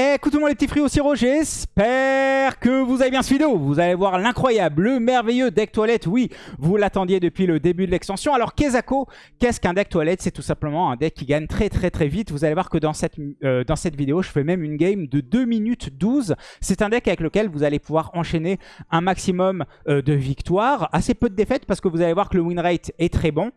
Écoute tout le monde les petits c'est Roger, j'espère que vous avez bien ce vidéo. Vous allez voir l'incroyable, le merveilleux deck toilette. Oui, vous l'attendiez depuis le début de l'extension. Alors Kezako, qu'est-ce qu'un deck toilette? C'est tout simplement un deck qui gagne très très très vite. Vous allez voir que dans cette, euh, vidéo, je fais même une game de 2 minutes 12. C'est un deck avec lequel vous allez pouvoir enchaîner un maximum euh, de victoires. Assez peu de défaites parce que vous allez voir que le win rate est très bon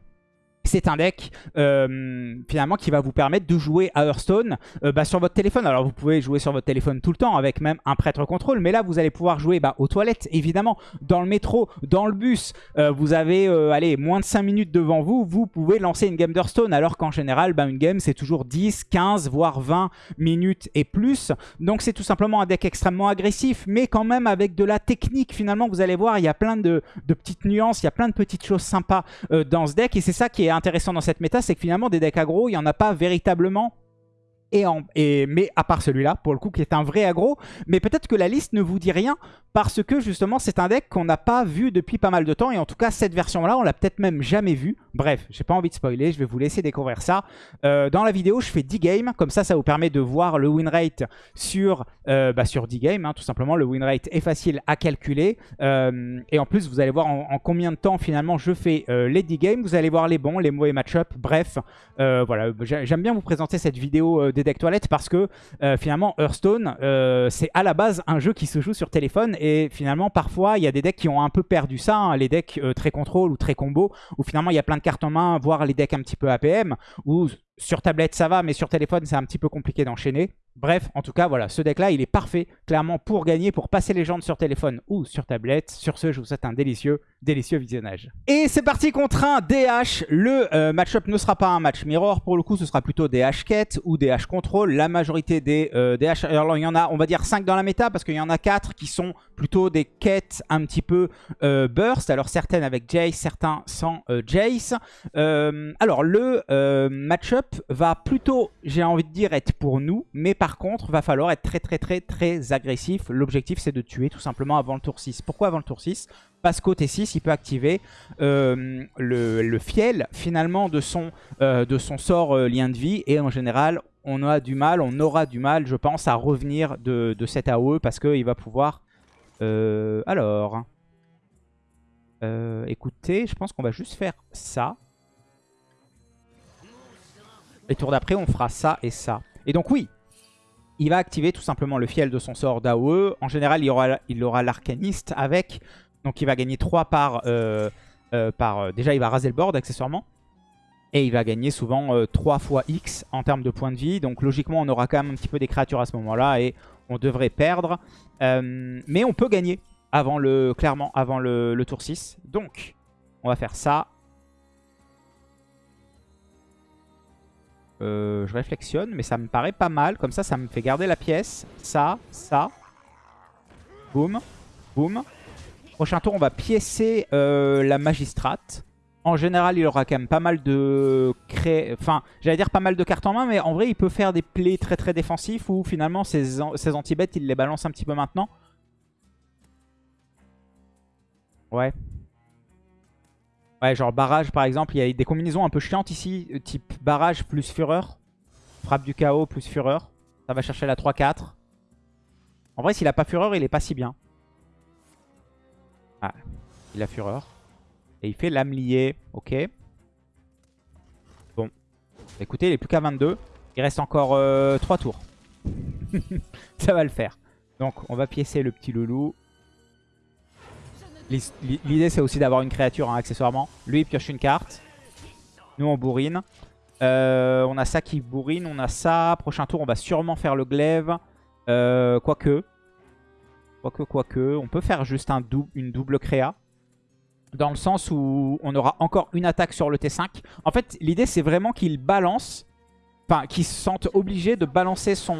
c'est un deck euh, finalement qui va vous permettre de jouer à Hearthstone euh, bah, sur votre téléphone. Alors vous pouvez jouer sur votre téléphone tout le temps avec même un prêtre contrôle, mais là vous allez pouvoir jouer bah, aux toilettes évidemment, dans le métro, dans le bus. Euh, vous avez allez, moins de 5 minutes devant vous, vous pouvez lancer une game d'Hearthstone alors qu'en général bah, une game c'est toujours 10, 15 voire 20 minutes et plus. Donc c'est tout simplement un deck extrêmement agressif mais quand même avec de la technique finalement. Vous allez voir il y a plein de, petites nuances, il y a plein de petites choses sympas dans ce deck et c'est ça qui est dans cette méta, c'est que finalement des decks aggro, il n'y en a pas véritablement et, en, et, mais à part celui-là, pour le coup, qui est un vrai aggro. Mais peut-être que la liste ne vous dit rien parce que justement, c'est un deck qu'on n'a pas vu depuis pas mal de temps. Et en tout cas, cette version-là, on l'a peut-être même jamais vu. Bref, j'ai pas envie de spoiler, je vais vous laisser découvrir ça. Euh, dans la vidéo, je fais 10 games. Comme ça, ça vous permet de voir le win rate sur, euh, bah, sur 10 games. Hein, tout simplement, le win rate est facile à calculer. Euh, et en plus, vous allez voir en, combien de temps finalement je fais les 10 games. Vous allez voir les bons, les mauvais match-up. Bref, voilà, j'aime bien vous présenter cette vidéo des decks toilettes parce que finalement, Hearthstone, c'est à la base un jeu qui se joue sur téléphone. Et finalement, parfois, il y a des decks qui ont un peu perdu ça. Hein, les decks très contrôle ou très combo, où finalement, il y a plein de cartes en main, voire les decks un petit peu APM, où sur tablette ça va, mais sur téléphone c'est un petit peu compliqué d'enchaîner. Bref, en tout cas, voilà, ce deck-là, il est parfait, clairement, pour gagner, pour passer les gens sur téléphone ou sur tablette. Sur ce, je vous souhaite un délicieux, délicieux visionnage. Et c'est parti contre un DH. Le euh, match-up ne sera pas un match mirror, pour le coup, ce sera plutôt DH quête ou DH contrôle. La majorité des DH, euh, alors il y en a, on va dire 5 dans la méta, parce qu'il y en a 4 qui sont plutôt des quêtes un petit peu euh, burst. Alors certaines avec Jace, certains sans Jace. alors le match-up va plutôt, j'ai envie de dire, être pour nous, mais par contre, va falloir être très très très très agressif. L'objectif, c'est de tuer tout simplement avant le tour 6. Pourquoi avant le tour 6 Parce qu'au T6, il peut activer euh, le, fiel, finalement, de son, euh, sort euh, lien de vie. Et en général, on a du mal, on aura du mal, je pense, à revenir de, cet AOE parce qu'il va pouvoir... alors... écoutez, je pense qu'on va juste faire ça. Et tour d'après, on fera ça et ça. Et donc oui, il va activer tout simplement le fiel de son sort d'AOE. En général, il aura il aura l'arcaniste avec. Donc il va gagner 3 par... Euh, euh, par euh, déjà, il va raser le board accessoirement. Et il va gagner souvent 3 fois X en termes de points de vie. Donc logiquement, on aura quand même un petit peu des créatures à ce moment-là. Et on devrait perdre. mais on peut gagner avant le, clairement avant le, tour 6. Donc, on va faire ça. Je réflexionne, mais ça me paraît pas mal. Comme ça, ça me fait garder la pièce. Ça, ça. Boum, boum. Prochain tour, on va piécer euh, la magistrate. En général, il aura quand même pas mal de... Cré... Enfin, j'allais dire pas mal de cartes en main, mais en vrai, il peut faire des plays très très défensifs où finalement, ses, anti-bêtes, il les balance un petit peu maintenant. Ouais. Ouais, genre barrage par exemple, il y a des combinaisons un peu chiantes ici, euh, type barrage plus fureur. Frappe du chaos plus fureur. Ça va chercher la 3-4. En vrai, s'il a pas fureur, il est pas si bien. Ah, il a fureur. Et il fait l'âme liée. Ok. Bon. Écoutez, il est plus qu'à 22. Il reste encore 3 euh, tours. Ça va le faire. Donc, on va piécer le petit loulou. L'idée, c'est aussi d'avoir une créature hein, accessoirement. Lui, il pioche une carte. Nous, on bourrine. Euh, on a ça qui bourrine. On a ça. Prochain tour, on va sûrement faire le glaive. Euh, quoique. Quoique, quoique. On peut faire juste un une double créa. Dans le sens où on aura encore une attaque sur le T5. En fait, l'idée, c'est vraiment qu'il balance... Enfin, qu'il se sente obligé de balancer son,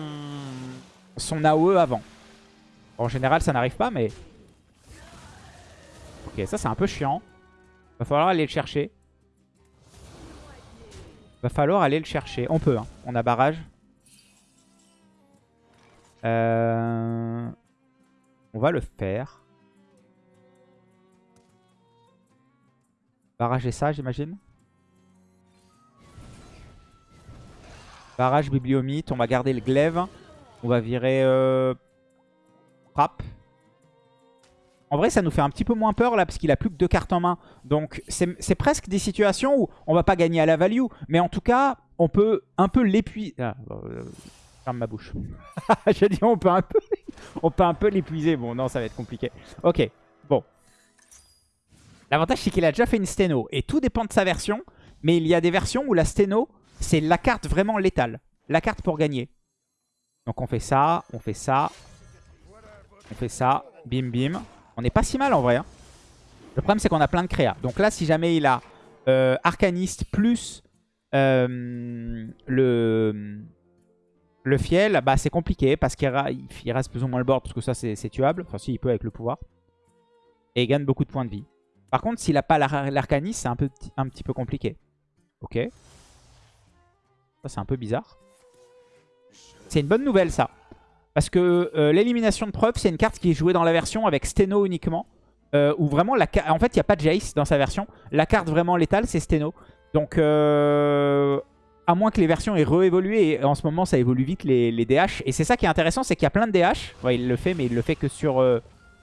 son AOE avant. En général, ça n'arrive pas, mais Ok, ça c'est un peu chiant. Va falloir aller le chercher. Va falloir aller le chercher. On peut, hein. on a barrage. Euh, on va le faire. Barrager ça, j'imagine. Barrage bibliomite. On va garder le glaive. On va virer euh, frappe. En vrai, ça nous fait un petit peu moins peur là, parce qu'il a plus que deux cartes en main. Donc, c'est presque des situations où on va pas gagner à la value. Mais en tout cas, on peut un peu l'épuiser. Ah, euh, ferme ma bouche. J'ai dit on peut un peu, on peut un peu l'épuiser. Bon, non, ça va être compliqué. Ok, bon. L'avantage, c'est qu'il a déjà fait une sténo. Et tout dépend de sa version. Mais il y a des versions où la sténo, c'est la carte vraiment létale. La carte pour gagner. Donc on fait ça, on fait ça. On fait ça. Bim, bim. On n'est pas si mal en vrai. Hein. Le problème, c'est qu'on a plein de créas. Donc là, si jamais il a euh, Arcaniste plus euh, le, le Fiel, bah, c'est compliqué parce qu'il reste plus ou moins le board parce que ça, c'est tuable. Enfin, si, il peut avec le pouvoir. Et il gagne beaucoup de points de vie. Par contre, s'il n'a pas l'Arcaniste, c'est un petit peu compliqué. Ok. Ça, c'est un peu bizarre. C'est une bonne nouvelle, ça. Parce que euh, l'élimination de preuve, c'est une carte qui est jouée dans la version avec Steno uniquement. Euh, où vraiment, la en fait, il n'y a pas de Jace dans sa version. La carte vraiment létale, c'est Steno. Donc, euh, à moins que les versions aient réévolué, et en ce moment, ça évolue vite, les, DH. Et c'est ça qui est intéressant, c'est qu'il y a plein de DH. Il le fait, mais il le fait que sur...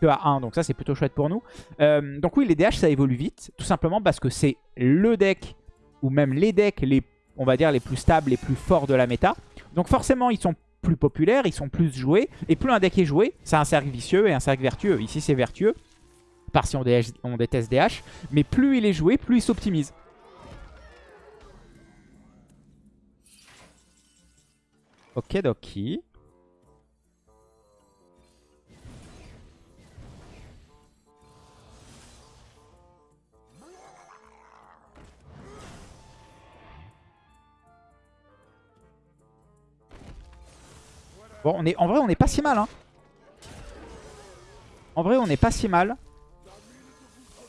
que à 1, donc ça c'est plutôt chouette pour nous. donc oui, les DH ça évolue vite, tout simplement parce que c'est le deck, ou même les decks, les, on va dire les plus stables, les plus forts de la méta. Donc forcément, ils sont plus populaires, ils sont plus joués. Et plus un deck est joué, c'est un cercle vicieux et un cercle vertueux. Ici, c'est vertueux, par si on, on déteste DH. Mais plus il est joué, plus il s'optimise. Ok, doki. Bon, on est, en vrai, on n'est pas si mal. Hein. En vrai, on n'est pas si mal.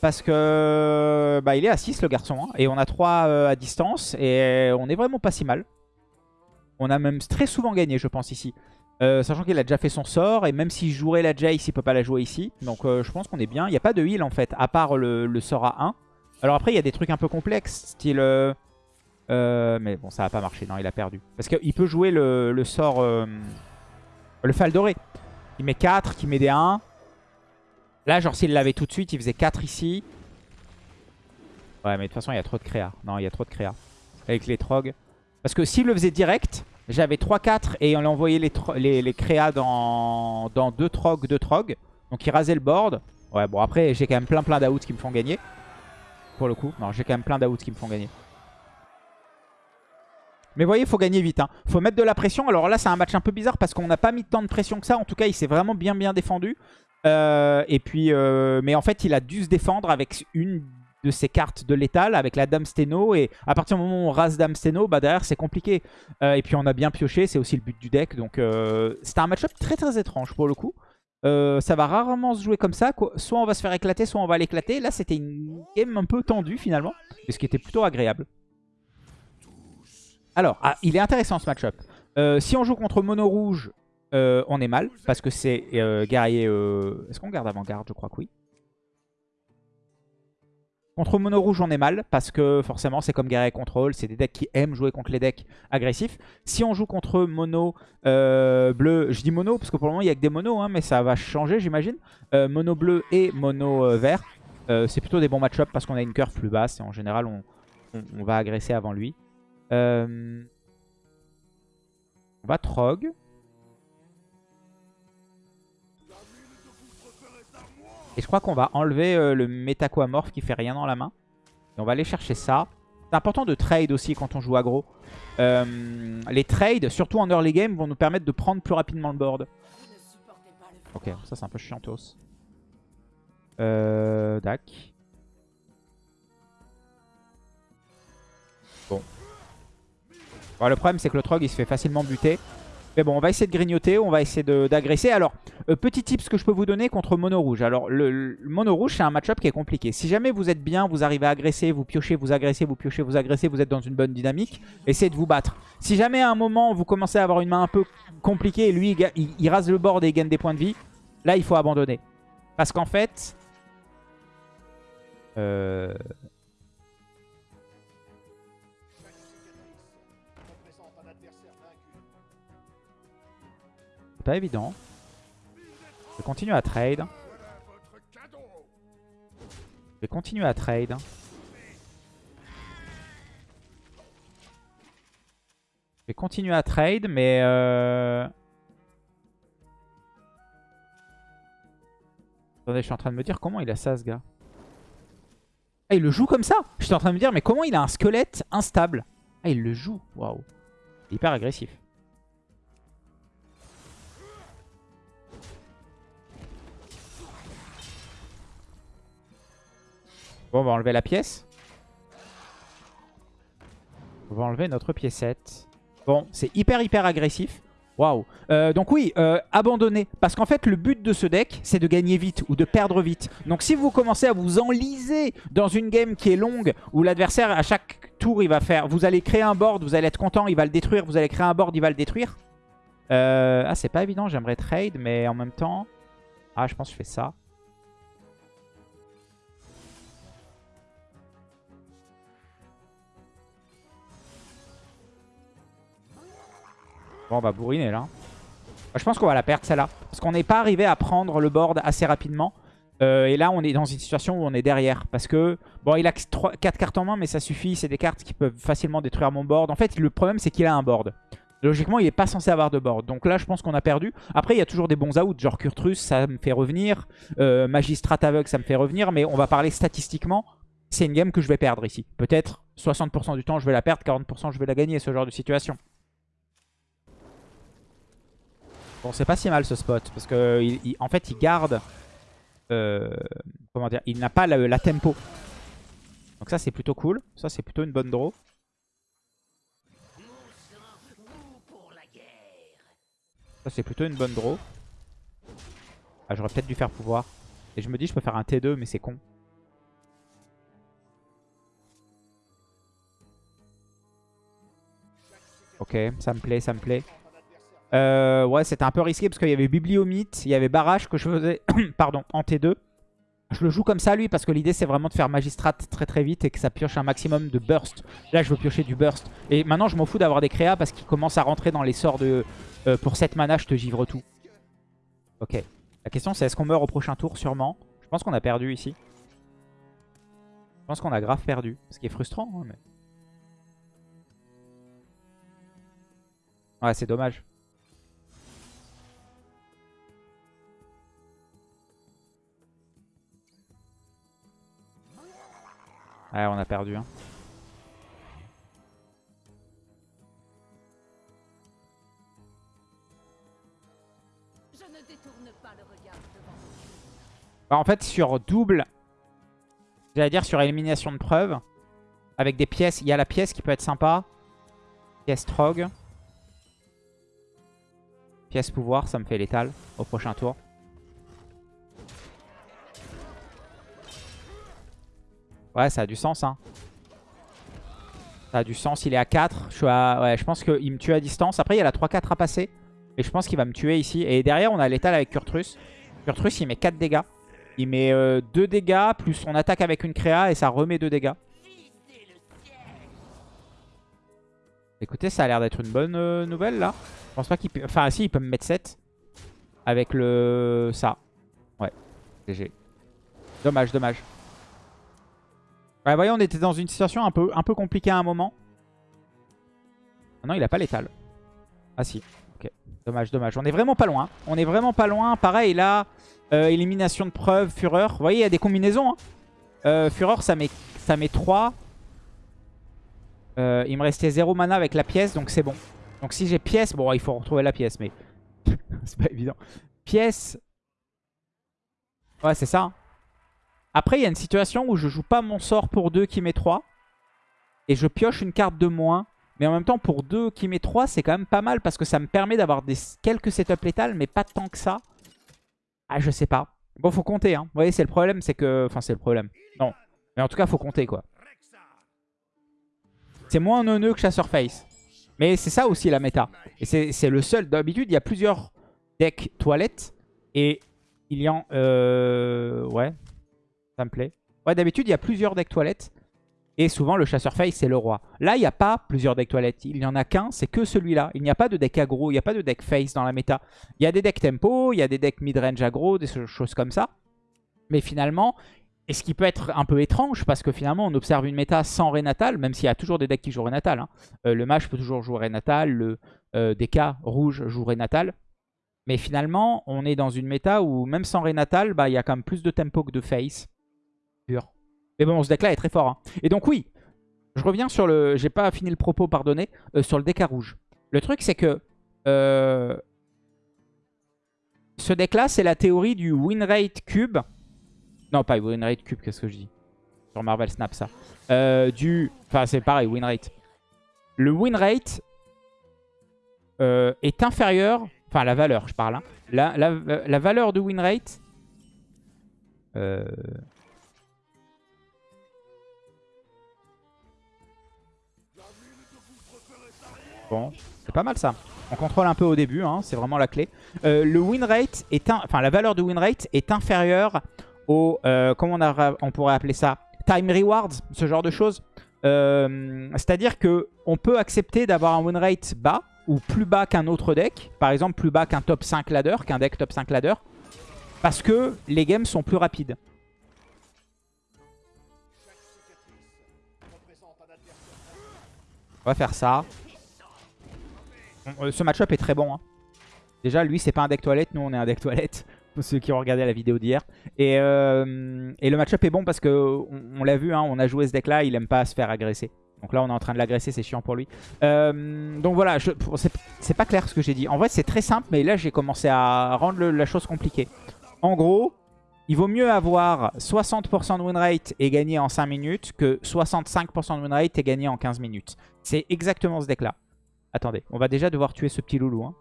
Parce que bah, il est à 6 le garçon. Hein. et on a 3 euh, à distance. Et on est vraiment pas si mal. On a même très souvent gagné, je pense, ici. Euh, sachant qu'il a déjà fait son sort. Et même s'il jouerait la Jace, il peut pas la jouer ici. Donc euh, je pense qu'on est bien. Il n'y a pas de heal en fait, à part le, sort à 1. Alors après, il y a des trucs un peu complexes. Style... mais bon, ça va pas marcher. Non, il a perdu. Parce qu'il peut jouer le, le sort... Le Fal doré. Il met 4, qui met des 1. Là, genre, s'il l'avait tout de suite, il faisait 4 ici. Ouais, mais de toute façon, il y a trop de créa. Non, il y a trop de créa. Avec les trogs. Parce que s'il le faisait direct, j'avais 3-4 et on envoyé les, les, les créas dans, dans 2 trogs, 2 trogs. Donc il rasait le board. Ouais, bon, après, j'ai quand même plein plein d'outs qui me font gagner. Pour le coup. Non, j'ai quand même plein d'outs qui me font gagner. Mais voyez, il faut gagner vite. Il hein. faut mettre de la pression. Alors là, c'est un match un peu bizarre parce qu'on n'a pas mis tant de pression que ça. En tout cas, il s'est vraiment bien bien défendu. Euh, et puis, euh, mais en fait, il a dû se défendre avec une de ses cartes de l'étal, avec la Dame Steno. Et à partir du moment où on rase Dame Steno, bah derrière, c'est compliqué. Euh, et puis, on a bien pioché. C'est aussi le but du deck. Donc, c'était un match-up très très étrange pour le coup. ça va rarement se jouer comme ça. Soit on va se faire éclater, soit on va l'éclater. Là, c'était une game un peu tendue finalement. ce qui était plutôt agréable. Alors, ah, il est intéressant ce match-up. Euh, si on joue contre mono rouge, euh, on est mal. Parce que c'est euh, guerrier... Est-ce qu'on garde avant-garde? Je crois que oui. Contre mono rouge, on est mal. Parce que forcément, c'est comme guerrier contrôle. C'est des decks qui aiment jouer contre les decks agressifs. Si on joue contre mono bleu... Je dis mono parce que pour le moment, il n'y a que des monos. Hein, mais ça va changer, j'imagine. mono bleu et mono vert. c'est plutôt des bons match-up parce qu'on a une curve plus basse. Et en général, on va agresser avant lui. Euh, on va Trog. Et je crois qu'on va enlever euh, le métaquamorph qui fait rien dans la main. Et on va aller chercher ça. C'est important de trade aussi quand on joue aggro. Euh, les trades, surtout en early game, vont nous permettre de prendre plus rapidement le board. Ok, ça c'est un peu chiantos. Euh, Dac. Bon, le problème, c'est que le Trog, il se fait facilement buter. Mais bon, on va essayer de grignoter, on va essayer d'agresser. Alors, euh, petit tips que je peux vous donner contre Mono Rouge. Alors, le, Mono Rouge, c'est un match-up qui est compliqué. Si jamais vous êtes bien, vous arrivez à agresser, vous piochez, vous agressez, vous piochez, vous agressez, vous êtes dans une bonne dynamique, essayez de vous battre. Si jamais à un moment, vous commencez à avoir une main un peu compliquée et lui, il, rase le board et il gagne des points de vie, là, il faut abandonner. Parce qu'en fait... Euh... pas évident. Je vais continuer à trade. Je vais continuer à trade. Je vais continuer à trade, mais... Euh... Attendez, je suis en train de me dire comment il a ça, ce gars. Ah, il le joue comme ça? Je suis en train de me dire, mais comment il a un squelette instable? Ah, il le joue. Waouh. Hyper agressif. Bon, on va enlever la pièce. On va enlever notre piécette. Bon, c'est hyper hyper agressif. Waouh. Euh, donc oui, euh, abandonner. Parce qu'en fait, le but de ce deck, c'est de gagner vite ou de perdre vite. Donc si vous commencez à vous enliser dans une game qui est longue, où l'adversaire, à chaque tour, il va faire... Vous allez créer un board, vous allez être content, il va le détruire. Vous allez créer un board, il va le détruire. Euh, ah, c'est pas évident, j'aimerais trade, mais en même temps... Ah, je pense que je fais ça. On va bourriner là. Je pense qu'on va la perdre celle-là. Parce qu'on n'est pas arrivé à prendre le board assez rapidement. Euh, et là, on est dans une situation où on est derrière. Parce que, bon, il a 4 cartes en main, mais ça suffit. C'est des cartes qui peuvent facilement détruire mon board. En fait, le problème, c'est qu'il a un board. Logiquement, il n'est pas censé avoir de board. Donc là, je pense qu'on a perdu. Après, il y a toujours des bons outs. Genre Kurtrus, ça me fait revenir. Euh, Magistrat aveugle, ça me fait revenir. Mais on va parler statistiquement. C'est une game que je vais perdre ici. Peut-être 60% du temps, je vais la perdre. 40% je vais la gagner, ce genre de situation. Bon, c'est pas si mal ce spot. Parce que en fait, il garde... Euh, comment dire Il n'a pas la, tempo. Donc ça, c'est plutôt cool. Ça, c'est plutôt une bonne draw. Ça, c'est plutôt une bonne draw. Ah, j'aurais peut-être dû faire pouvoir. Et je me dis, je peux faire un T2, mais c'est con. Ok, ça me plaît, ça me plaît. Euh, ouais, c'était un peu risqué parce qu'il y avait Bibliomite, il y avait Barrage que je faisais pardon, en T2. Je le joue comme ça lui parce que l'idée c'est vraiment de faire Magistrat très très vite et que ça pioche un maximum de burst. Là je veux piocher du burst. Et maintenant je m'en fous d'avoir des créas parce qu'il commence à rentrer dans les sorts de... Euh, pour 7 mana je te givre tout. Ok. La question c'est est-ce qu'on meurt au prochain tour? Sûrement. Je pense qu'on a perdu ici. Je pense qu'on a grave perdu. Ce qui est frustrant. Hein. Ouais c'est dommage. Ouais, on a perdu. Hein. En fait, sur double, j'allais dire sur élimination de preuve, avec des pièces, il y a la pièce qui peut être sympa. Pièce Trog. Pièce pouvoir, ça me fait létal au prochain tour. Ouais, ça a du sens. Hein. Ça a du sens. Il est à 4. Je, suis à... ouais, je pense qu'il me tue à distance. Après, il y a la 3-4 à passer. Et je pense qu'il va me tuer ici. Et derrière, on a l'étal avec Kurtrus. Kurtrus, il met 4 dégâts. Il met 2 euh, dégâts, plus on attaque avec une créa et ça remet 2 dégâts. Écoutez, ça a l'air d'être une bonne euh, nouvelle là. Je pense pas qu'il peut... Enfin, si, il peut me mettre 7. Avec le... ça. Ouais, GG. Dommage, dommage. Ouais, voyez, on était dans une situation un peu, un peu compliquée à un moment. Ah non, il a pas l'étal. Ah si, ok. Dommage, dommage. On est vraiment pas loin. On est vraiment pas loin. Pareil, là, euh, élimination de preuve, fureur. Vous voyez, il y a des combinaisons. Hein. Euh, fureur, ça met, ça met 3. Euh, il me restait 0 mana avec la pièce, donc c'est bon. Donc si j'ai pièce, bon, il faut retrouver la pièce, mais c'est pas évident. Pièce. Ouais, c'est ça. Hein. Après, il y a une situation où je joue pas mon sort pour 2 qui met 3. Et je pioche une carte de moins. Mais en même temps, pour 2 qui met 3, c'est quand même pas mal. Parce que ça me permet d'avoir quelques setups létales, mais pas tant que ça. Ah, je sais pas. Bon, faut compter. Hein. Vous voyez, c'est le problème, c'est que... Enfin, c'est le problème. Non. Mais en tout cas, faut compter, quoi. C'est moins neuneux que Chasseur Face. Mais c'est ça aussi la méta. Et c'est le seul. D'habitude, il y a plusieurs decks toilettes. Et il y en... Euh... Ouais, Ouais, d'habitude, il y a plusieurs decks toilettes. Et souvent, le chasseur face, c'est le roi. Là, il n'y a pas plusieurs decks toilettes. Il n'y en a qu'un, c'est que celui-là. Il n'y a pas de deck aggro, il n'y a pas de deck face dans la méta. Il y a des decks tempo, il y a des decks mid-range aggro, des choses comme ça. Mais finalement, et ce qui peut être un peu étrange, parce que finalement, on observe une méta sans Renatal, même s'il y a toujours des decks qui jouent Renatal. Hein. Euh, le mage peut toujours jouer Renatal, le euh, DK rouge joue Renatal. Mais finalement, on est dans une méta où même sans Renatal, bah, il y a quand même plus de tempo que de face. Mais bon, ce deck-là est très fort. Hein. Et donc oui, je reviens sur le... J'ai pas fini le propos, pardonnez. Euh, sur le DK rouge. Le truc, c'est que... Euh, ce deck-là, c'est la théorie du win rate cube. Non, pas win rate cube, qu'est-ce que je dis? Sur Marvel Snap, ça. Euh, du... Enfin, c'est pareil, win rate. Le win rate est inférieur Enfin, la valeur, je parle. Hein. La, valeur de win rate... Bon, c'est pas mal ça. On contrôle un peu au début, hein, c'est vraiment la clé. Euh, le win rate est enfin la valeur de win rate est inférieure au, euh, comment on, pourrait appeler ça, time rewards, ce genre de choses. Euh, c'est-à-dire que on peut accepter d'avoir un win rate bas, ou plus bas qu'un autre deck. Par exemple, plus bas qu'un top 5 ladder, qu'un deck top 5 ladder. Parce que les games sont plus rapides. On va faire ça. Ce match-up est très bon. Hein. Déjà, lui, c'est pas un deck toilette. Nous, on est un deck toilette. Pour ceux qui ont regardé la vidéo d'hier. Et, euh, le match-up est bon parce que on, l'a vu, hein, on a joué ce deck-là. Il aime pas se faire agresser. Donc là, on est en train de l'agresser, c'est chiant pour lui. Euh, donc voilà, c'est pas clair ce que j'ai dit. En vrai, c'est très simple, mais là, j'ai commencé à rendre la chose compliquée. En gros, il vaut mieux avoir 60% de win rate et gagner en 5 minutes que 65% de win rate et gagner en 15 minutes. C'est exactement ce deck-là. Attendez, on va déjà devoir tuer ce petit loulou. Hein.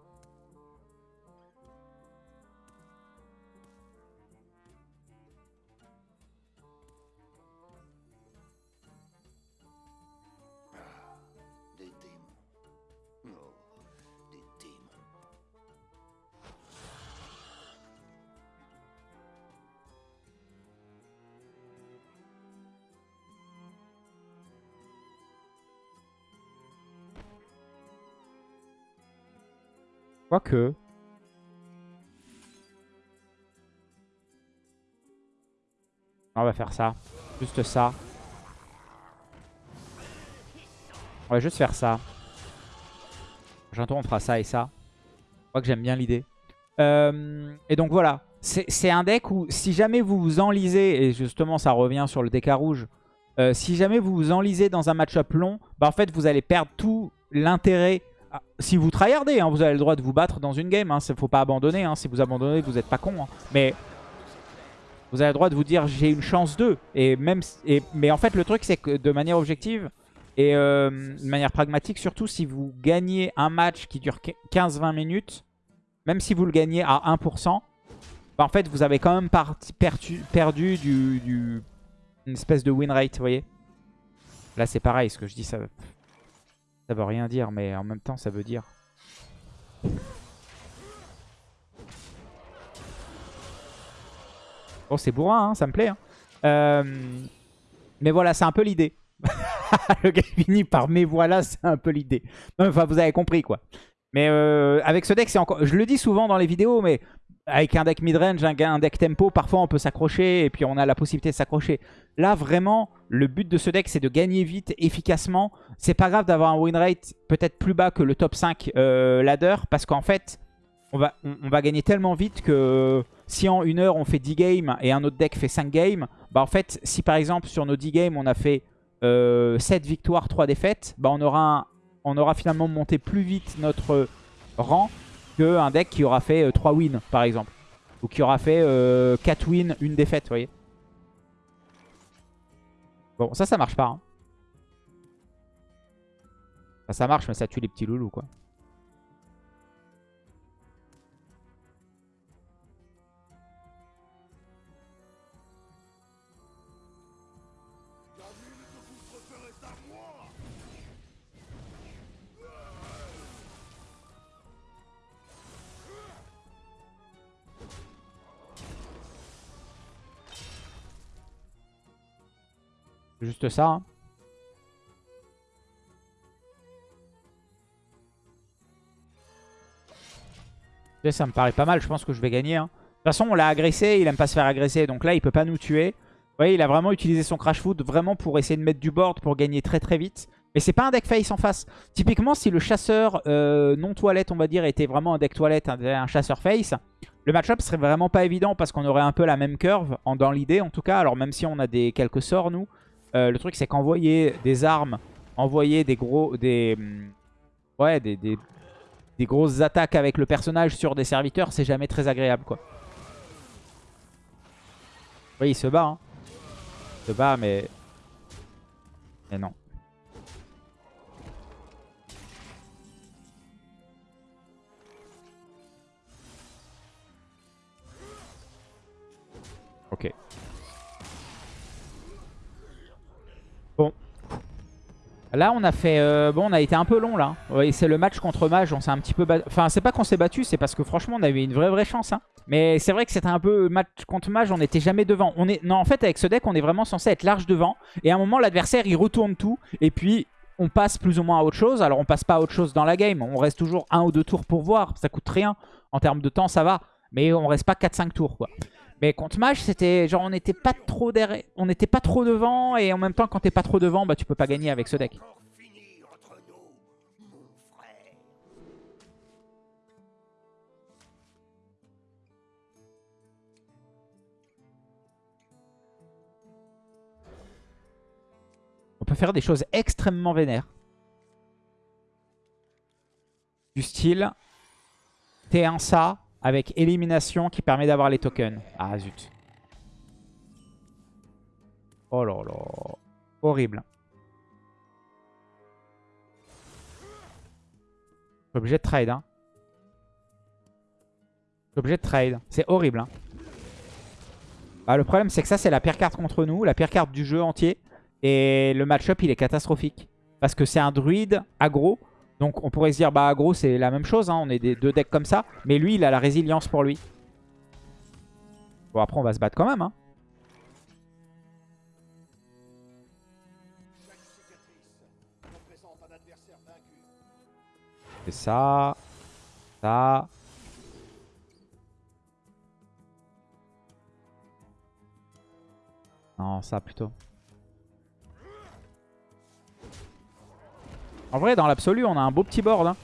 Quoique. On va faire ça. Juste ça. On va juste faire ça. J'entends on fera ça et ça. Je crois que j'aime bien l'idée. Euh, et donc voilà. C'est un deck où si jamais vous vous enlisez, et justement ça revient sur le deck à rouge, euh, si jamais vous vous enlisez dans un match-up long, bah en fait vous allez perdre tout l'intérêt si vous tryhardez, hein, vous avez le droit de vous battre dans une game. Il hein, ne faut pas abandonner. Hein. si vous abandonnez, vous n'êtes pas con. Mais vous avez le droit de vous dire j'ai une chance d'eux. Et même, mais en fait, le truc, c'est que de manière objective et euh, de manière pragmatique, surtout si vous gagnez un match qui dure 15-20 minutes, même si vous le gagnez à 1%, bah, en fait, vous avez quand même perdu, perdu du, une espèce de win rate, vous voyez Là, c'est pareil, ce que je dis, ça, ça veut rien dire, mais en même temps, ça veut dire... Bon, c'est bourrin, hein, ça me plaît. Hein. Euh, mais voilà, c'est un peu l'idée. le gars finit par mais voilà, c'est un peu l'idée. Enfin, vous avez compris, quoi. Mais euh, avec ce deck, c'est encore... Je le dis souvent dans les vidéos, mais avec un deck midrange, un, un deck tempo, parfois on peut s'accrocher et puis on a la possibilité de s'accrocher. Là, vraiment, le but de ce deck, c'est de gagner vite, efficacement. C'est pas grave d'avoir un win rate peut-être plus bas que le top 5 euh, ladder parce qu'en fait, on va, on, va gagner tellement vite que si en une heure on fait 10 games et un autre deck fait 5 games, bah en fait, si par exemple sur nos 10 games on a fait 7 euh, victoires, 3 défaites, bah on aura, on aura finalement monté plus vite notre rang un deck qui aura fait 3 euh, wins, par exemple. Ou qui aura fait 4 euh, wins, une défaite, vous voyez. Bon, ça, ça marche pas. Hein. ça marche, mais ça tue les petits loulous, quoi. Juste ça. Hein. Ça me paraît pas mal, je pense que je vais gagner. Hein. De toute façon, on l'a agressé, il aime pas se faire agresser, donc là, il peut pas nous tuer. Vous voyez, il a vraiment utilisé son Crash Food vraiment pour essayer de mettre du board, pour gagner très très vite. Mais c'est pas un deck face en face. Typiquement, si le chasseur euh, non toilette, on va dire, était vraiment un deck toilette, un, chasseur face, le match-up serait vraiment pas évident parce qu'on aurait un peu la même curve, en, dans l'idée en tout cas. Alors même si on a des quelques sorts, nous, euh, le truc c'est qu'envoyer des armes, envoyer des gros... des hum, Ouais, des, des, des grosses attaques avec le personnage sur des serviteurs, c'est jamais très agréable, quoi. Oui, il se bat, hein. Il se bat, mais... Mais non. Là, on a fait... euh, bon, on a été un peu long, là. Oui, c'est le match contre Mage. On s'est un petit peu battu. Enfin, c'est pas qu'on s'est battu, c'est parce que franchement, on avait une vraie vraie chance. Hein. Mais c'est vrai que c'était un peu match contre Mage. On n'était jamais devant. Non, en fait, avec ce deck, on est vraiment censé être large devant. Et à un moment, l'adversaire, il retourne tout. Et puis... On passe plus ou moins à autre chose. Alors, on passe pas à autre chose dans la game. On reste toujours un ou deux tours pour voir. Ça coûte rien. En termes de temps, ça va. Mais on reste pas 4-5 tours, quoi. Mais contre Mage, c'était genre on n'était pas trop derrière, on n'était pas trop devant et en même temps quand t'es pas trop devant, bah tu peux pas gagner avec ce deck. On peut faire des choses extrêmement vénères. Du style T1 ça avec élimination qui permet d'avoir les tokens. Ah zut. Oh là là. Horrible. Je obligé de trade. Hein. Je obligé de trade. C'est horrible. Hein. Bah, le problème c'est que ça c'est la pire carte contre nous. La pire carte du jeu entier. Et le match-up il est catastrophique. Parce que c'est un druide aggro. Donc on pourrait se dire, bah aggro c'est la même chose, hein, on est des deux decks comme ça. Mais lui, il a la résilience pour lui. Bon, après on va se battre quand même. Hein. C'est ça. Ça. Non, ça plutôt. En vrai, dans l'absolu, on a un beau petit board. hein.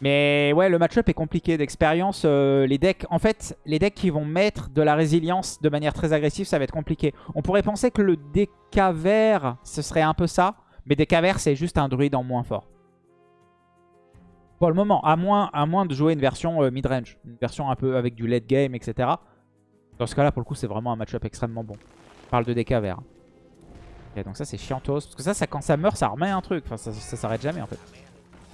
Mais ouais, le match-up est compliqué d'expérience. euh, les decks, en fait, les decks qui vont mettre de la résilience de manière très agressive, ça va être compliqué. On pourrait penser que le DK vert, ce serait un peu ça. Mais DK vert, c'est juste un druide en moins fort. Pour le moment, à moins, de jouer une version euh, mid-range. Une version un peu avec du late game, etc. Dans ce cas-là, pour le coup, c'est vraiment un match-up extrêmement bon. On parle de DK vert. Donc ça, c'est chiantos. Parce que ça, ça, quand ça meurt, ça remet un truc. Enfin, ça, ça s'arrête jamais, en fait.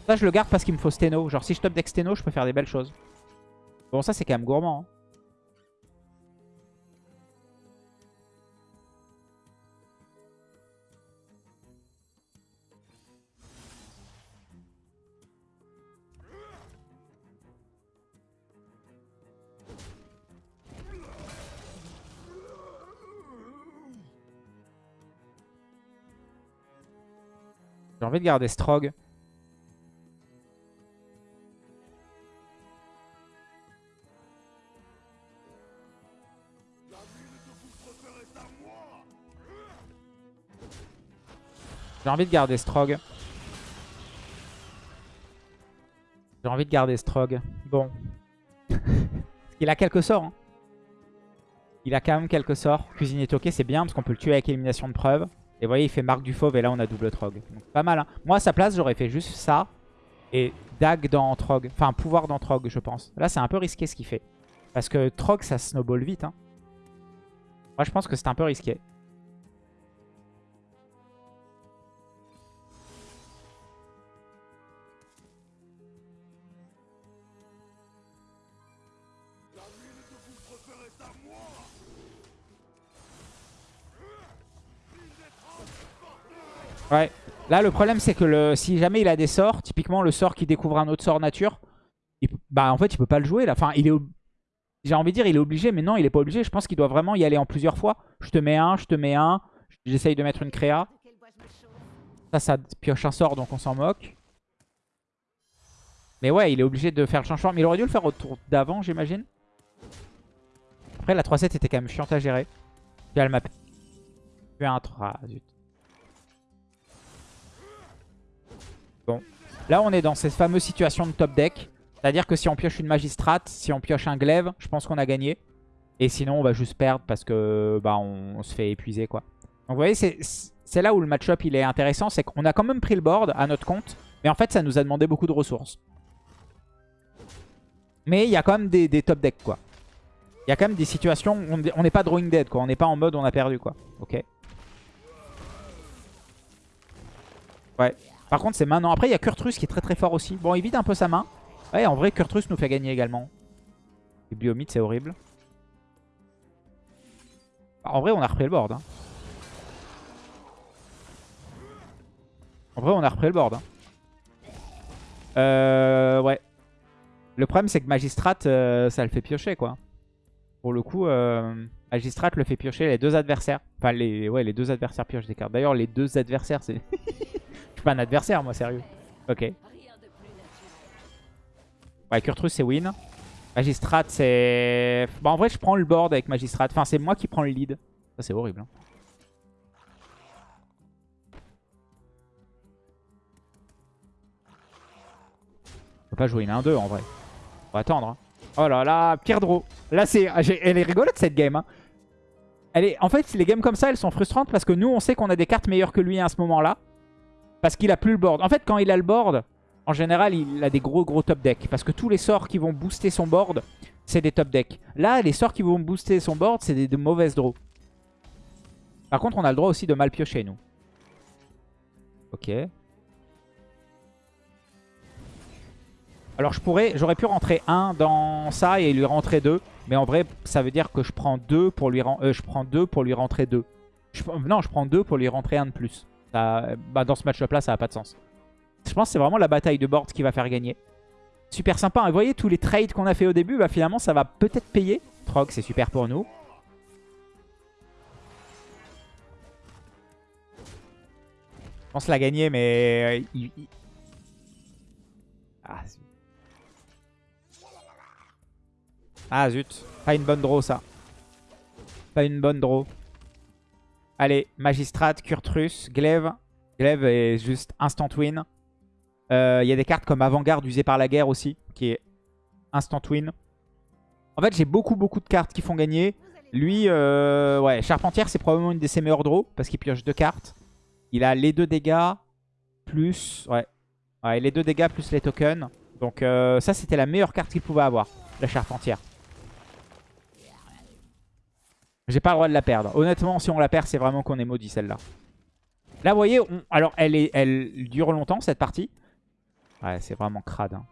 Ça, je le garde parce qu'il me faut Steno. Genre, si je top deck Steno, je peux faire des belles choses. Bon, ça, c'est quand même gourmand. hein. J'ai envie de garder Strog. J'ai envie de garder Strog. J'ai envie de garder Strog. Bon. Il a quelques sorts. hein. Il a quand même quelques sorts. Cuisinier toqué, c'est bien parce qu'on peut le tuer avec élimination de preuve. Et vous voyez, il fait marque du fauve et là on a double Trog. Donc pas mal. Hein. Moi à sa place, j'aurais fait juste ça. Et Dag dans Trog. Enfin, pouvoir dans Trog, je pense. Là, c'est un peu risqué ce qu'il fait. Parce que Trog, ça snowball vite. Hein. Moi, je pense que c'est un peu risqué. Ouais. Là, le problème, c'est que si jamais il a des sorts, typiquement le sort qui découvre un autre sort nature, bah en fait, il peut pas le jouer là. Enfin, il est, j'ai envie de dire, il est obligé, mais non, il est pas obligé. Je pense qu'il doit vraiment y aller en plusieurs fois. Je te mets un, je te mets un, j'essaye de mettre une créa. Ça, ça pioche un sort, donc on s'en moque. Mais ouais, il est obligé de faire le changement. Mais il aurait dû le faire au tour d'avant, j'imagine. Après, la 3-7 était quand même chiante à gérer. Puis elle m'a... Un 3, zut. Bon. Là, on est dans cette fameuse situation de top deck. C'est-à-dire que si on pioche une magistrate, si on pioche un glaive, je pense qu'on a gagné. Et sinon, on va juste perdre parce que bah, on, se fait épuiser. quoi. Donc vous voyez, c'est là où le match-up est intéressant. C'est qu'on a quand même pris le board à notre compte. Mais en fait, ça nous a demandé beaucoup de ressources. Mais il y a quand même des, top decks, quoi. Il y a quand même des situations où on n'est pas drawing dead, quoi. On n'est pas en mode on a perdu, quoi. Ok. Ouais. Par contre, c'est maintenant. Après, il y a Kurtrus qui est très très fort aussi. Bon, il vide un peu sa main. Ouais, en vrai, Kurtrus nous fait gagner également. Bibliomite, c'est horrible. En vrai, on a repris le board. Hein. En vrai, on a repris le board. Hein. Euh, ouais. Le problème, c'est que Magistrat, euh, ça le fait piocher, quoi. Pour le coup, euh, Magistrat le fait piocher les deux adversaires. Enfin, les, ouais, les deux adversaires piochent des cartes. D'ailleurs, les deux adversaires, c'est... Je suis pas un adversaire, moi, sérieux. Ok. Ouais, Kurtrus, c'est win. Magistrat, c'est... Bon, en vrai, je prends le board avec Magistrat. Enfin, c'est moi qui prends le lead. Ça, c'est horrible. Hein. On peut pas jouer une 1-2, en vrai. On va attendre. Hein. Oh là là, pire draw. Là, c'est... Elle est rigolote, cette game. Hein. Elle est... En fait, les games comme ça, elles sont frustrantes parce que nous, on sait qu'on a des cartes meilleures que lui à ce moment-là. Parce qu'il a plus le board. En fait, quand il a le board, en général, il a des gros gros top decks. Parce que tous les sorts qui vont booster son board, c'est des top decks. Là, les sorts qui vont booster son board, c'est des, mauvaises draws. Par contre, on a le droit aussi de mal piocher, nous. Ok. Alors, je pourrais, j'aurais pu rentrer un dans ça et lui rentrer deux. Mais en vrai, ça veut dire que je prends deux pour lui, euh, je prends deux pour lui rentrer deux. non, je prends deux pour lui rentrer un de plus. Bah, dans ce match-up là, ça n'a pas de sens. Je pense que c'est vraiment la bataille de board qui va faire gagner. Super sympa. Hein. Vous voyez, tous les trades qu'on a fait au début, bah, finalement, ça va peut-être payer. Trog, c'est super pour nous. Je pense la gagner, mais... Euh, ah, ah, zut. Pas une bonne draw, ça. Pas une bonne draw. Allez, Magistrat, Kurtrus, Glaive. Glaive est juste instant win. Euh, il y a des cartes comme Avant-Garde usée par la guerre aussi, qui est instant win. En fait, j'ai beaucoup, beaucoup de cartes qui font gagner. Lui, euh, ouais, Charpentière, c'est probablement une de ses meilleures draws, parce qu'il pioche deux cartes. Il a les deux dégâts, plus... Ouais, ouais les deux dégâts plus les tokens. Donc euh, ça, c'était la meilleure carte qu'il pouvait avoir, la Charpentière. J'ai pas le droit de la perdre. Honnêtement, si on la perd, c'est vraiment qu'on est maudit, celle-là. Là, vous voyez, alors elle, est... elle dure longtemps, cette partie. Ouais, c'est vraiment crade. Hein.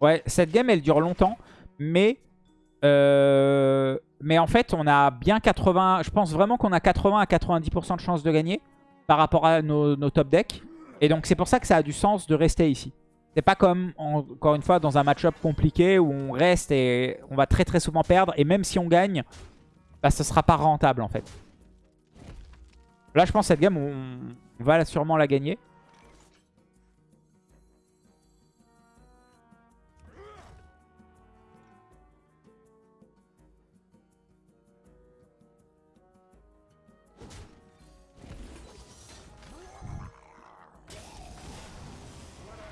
Ouais, cette game, elle dure longtemps. Mais... Euh, mais en fait, on a bien 80... Je pense vraiment qu'on a 80 à 90% de chances de gagner par rapport à nos, top decks. Et donc, c'est pour ça que ça a du sens de rester ici. C'est pas comme, encore une fois, dans un match-up compliqué où on reste et on va très très souvent perdre. Et même si on gagne, bah, ce sera pas rentable en fait. Là, je pense que cette game, on, va sûrement la gagner.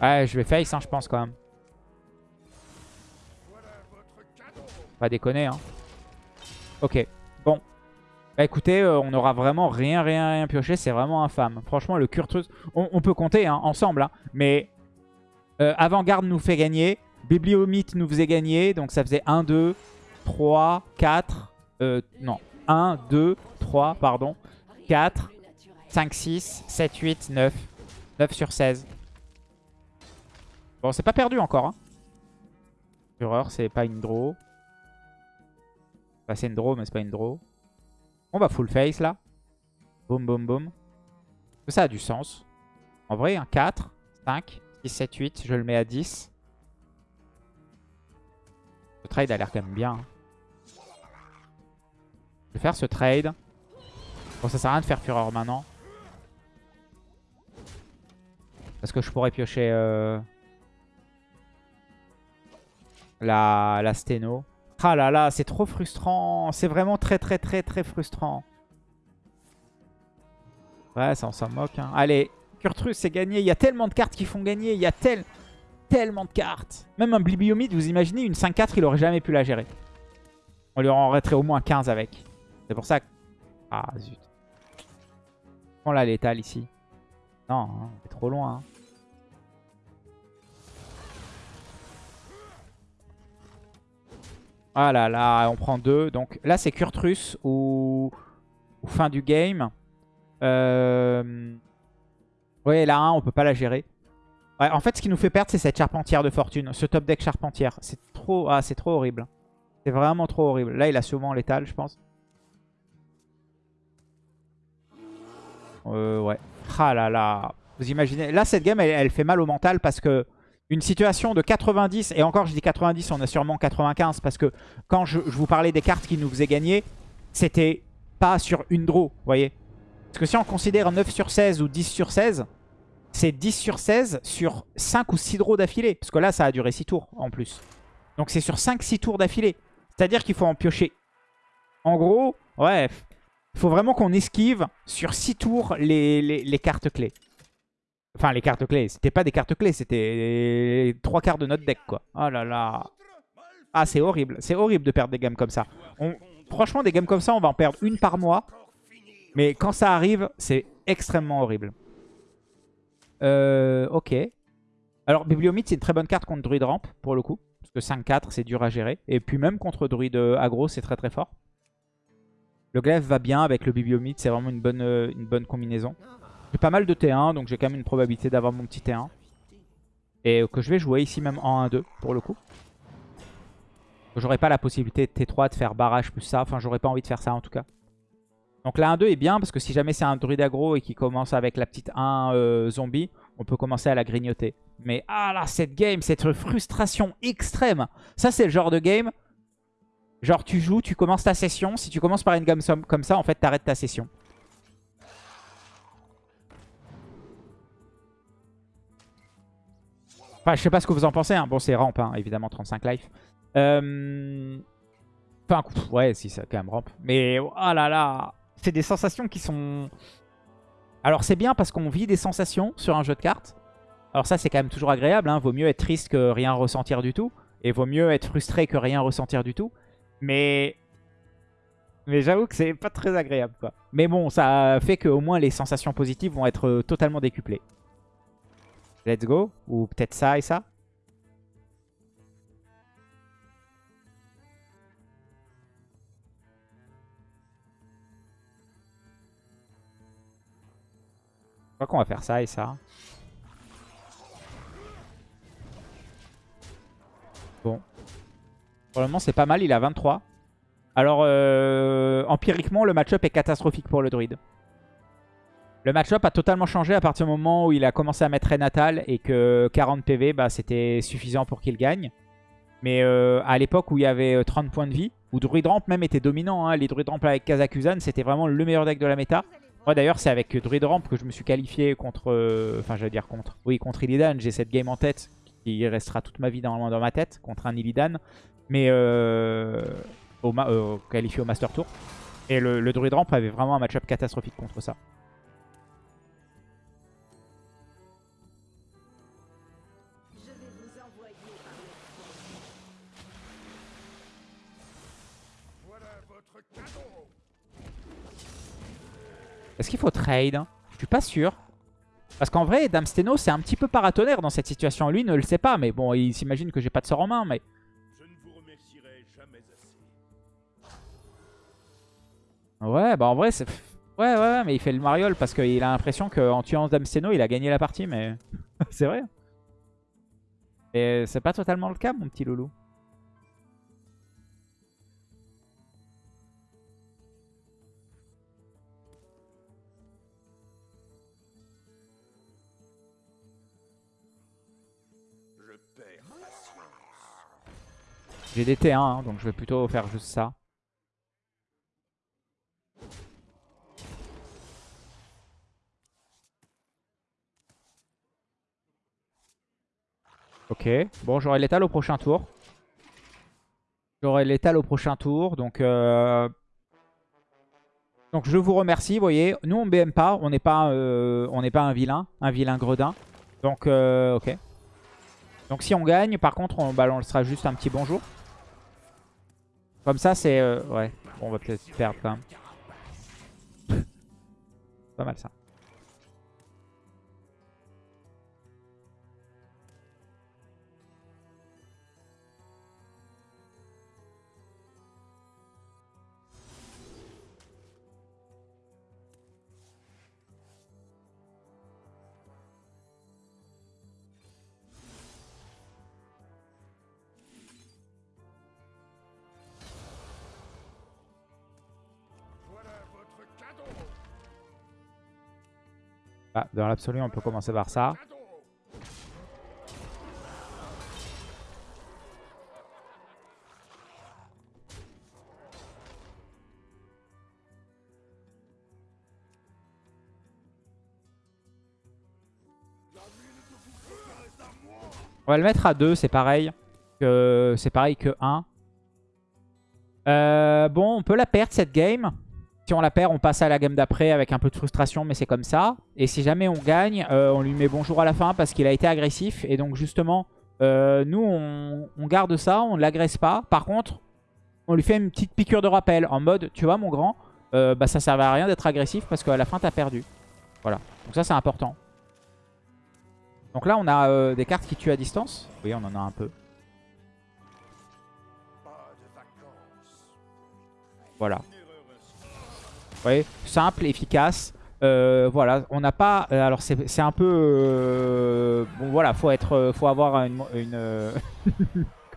Ouais, je vais face, hein, je pense quand même. Pas déconner, hein. Ok, bon. Bah écoutez, euh, on aura vraiment rien, rien, rien pioché. C'est vraiment infâme. Franchement, le Kurtrus... On, peut compter hein, ensemble, hein, mais... Euh, Avant-garde nous fait gagner. Bibliomite nous faisait gagner. Donc ça faisait 1, 2, 3, 4... Euh, non, 1, 2, 3, pardon. 4, 5, 6, 7, 8, 9. 9 sur 16. Bon, c'est pas perdu encore. Hein. Fureur, c'est pas une draw. Enfin, c'est une draw, mais c'est pas une draw. On va full face là. Boum, boum, boum. Ça a du sens. En vrai, un 4, 5, 6, 7, 8. Je le mets à 10. trade a l'air quand même bien. Je vais faire ce trade. Bon, ça sert à rien de faire fureur maintenant. Parce que je pourrais piocher euh, la, la sténo. Ah là là, c'est trop frustrant. C'est vraiment très très très très frustrant. Ouais, ça on s'en moque. Hein. Allez, Kurtrus, c'est gagné. Il y a tellement de cartes qui font gagner. Il y a tel, tellement de cartes. Même un Blibiomid, vous imaginez, une 5-4, il aurait jamais pu la gérer. On lui en au moins 15 avec. C'est pour ça que... Ah, zut. On la létale ici. Non, hein, c'est trop loin. Hein. Ah là là, on prend deux. Donc là, c'est Kurtrus ou... fin du game. Euh... Ouais, là, 1, on peut pas la gérer. Ouais, en fait, ce qui nous fait perdre, c'est cette charpentière de fortune. Ce top deck charpentière. C'est trop... Ah, c'est trop horrible. C'est vraiment trop horrible. Là, il a souvent létal, je pense. Euh, ouais. Ah là là. Vous imaginez Là, cette game, elle fait mal au mental parce que une situation de 90, et encore je dis 90, on a sûrement 95, parce que quand je, vous parlais des cartes qui nous faisaient gagner, c'était pas sur une draw, vous voyez Parce que si on considère 9 sur 16 ou 10 sur 16, c'est 10 sur 16 sur 5 ou 6 draws d'affilée. Parce que là, ça a duré 6 tours en plus. Donc c'est sur 5-6 tours d'affilée. C'est-à-dire qu'il faut en piocher. En gros, ouais, il faut vraiment qu'on esquive sur 6 tours les, les cartes clés. Enfin, les cartes clés. C'était pas des cartes clés, c'était trois quarts de notre deck, quoi. Oh là là. Ah, c'est horrible. C'est horrible de perdre des games comme ça. Franchement, des games comme ça, on va en perdre une par mois. Mais quand ça arrive, c'est extrêmement horrible. Euh, ok. Alors, Bibliomite, c'est une très bonne carte contre Druid Ramp, pour le coup. Parce que 5-4, c'est dur à gérer. Et puis même contre Druid Aggro, c'est très très fort. Le Glaive va bien avec le Bibliomite, c'est vraiment une bonne, euh, une bonne combinaison. J'ai pas mal de T1, donc j'ai quand même une probabilité d'avoir mon petit T1. Et que je vais jouer ici même en 1-2 pour le coup. J'aurais pas la possibilité de T3 de faire barrage plus ça. Enfin, j'aurais pas envie de faire ça en tout cas. Donc la 1-2 est bien parce que si jamais c'est un druide aggro et qu'il commence avec la petite 1 euh, zombie, on peut commencer à la grignoter. Mais ah là, cette game, cette frustration extrême. Ça, c'est le genre de game. Genre, tu joues, tu commences ta session. Si tu commences par une gamme comme ça, en fait, t'arrêtes ta session. Enfin, je sais pas ce que vous en pensez. Hein. Bon, c'est ramp, hein, évidemment, 35 life. Euh... Enfin, ouais, si, c'est quand même ramp. Mais, oh là là, c'est des sensations qui sont... Alors, c'est bien parce qu'on vit des sensations sur un jeu de cartes. Alors ça, c'est quand même toujours agréable. Hein. Vaut mieux être triste que rien ressentir du tout. Et vaut mieux être frustré que rien ressentir du tout. Mais... Mais j'avoue que c'est pas très agréable, quoi. Mais bon, ça fait qu'au moins les sensations positives vont être totalement décuplées. Let's go. Ou peut-être ça et ça. Je crois qu'on va faire ça et ça. Bon. Pour le moment, c'est pas mal. Il a 23. Alors, euh, empiriquement, le match-up est catastrophique pour le druide. Le match-up a totalement changé à partir du moment où il a commencé à mettre Renatal et que 40 PV, bah, c'était suffisant pour qu'il gagne. Mais euh, à l'époque où il y avait 30 euh, points de vie, où Druid Ramp même était dominant, hein, les Druid Ramp avec Kazakuzan, c'était vraiment le meilleur deck de la méta. Moi d'ailleurs, c'est avec Druid Ramp que je me suis qualifié contre... Euh, enfin, j'allais dire contre... Illidan. J'ai cette game en tête qui restera toute ma vie dans, ma tête contre un Illidan. Mais qualifié au Master Tour. Et le, le Druid Ramp avait vraiment un match-up catastrophique contre ça. Est-ce qu'il faut trade Je suis pas sûr. Parce qu'en vrai, Damsteno, c'est un petit peu paratonnerre dans cette situation. Lui ne le sait pas, mais bon, il s'imagine que j'ai pas de sort en main, mais... Ouais, bah en vrai, c'est... Ouais, ouais, mais il fait le mariole parce qu'il a l'impression qu'en tuant Damsteno, il a gagné la partie, mais... c'est vrai. Et c'est pas totalement le cas, mon petit loulou. J'ai des T1, hein, donc je vais plutôt faire juste ça. Ok, bon j'aurai l'étal au prochain tour. J'aurai l'étal au prochain tour, donc... Euh, donc je vous remercie, vous voyez. Nous on BM pas, on n'est pas, euh, pas un vilain, un vilain gredin. Donc euh, ok. Donc si on gagne, par contre on, sera juste un petit bonjour. Comme ça c'est... ouais, bon, on va peut-être perdre quand même. pas mal ça. Ah, dans l'absolu, on peut commencer par ça. On va le mettre à 2, c'est pareil c'est pareil que 1. Euh, bon, on peut la perdre cette game. Si on la perd, on passe à la game d'après avec un peu de frustration, mais c'est comme ça. Et si jamais on gagne, euh, on lui met bonjour à la fin parce qu'il a été agressif. Et donc justement, euh, nous, on, garde ça, on ne l'agresse pas. Par contre, on lui fait une petite piqûre de rappel en mode, tu vois mon grand, euh, bah, ça servait à rien d'être agressif parce qu'à la fin, tu perdu. Voilà, donc ça c'est important. Donc là, on a des cartes qui tuent à distance. Oui, on en a un peu. Voilà voyez, simple, efficace. Euh, voilà, on n'a pas... Euh, alors c'est un peu... Euh, bon voilà, faut être, faut avoir une...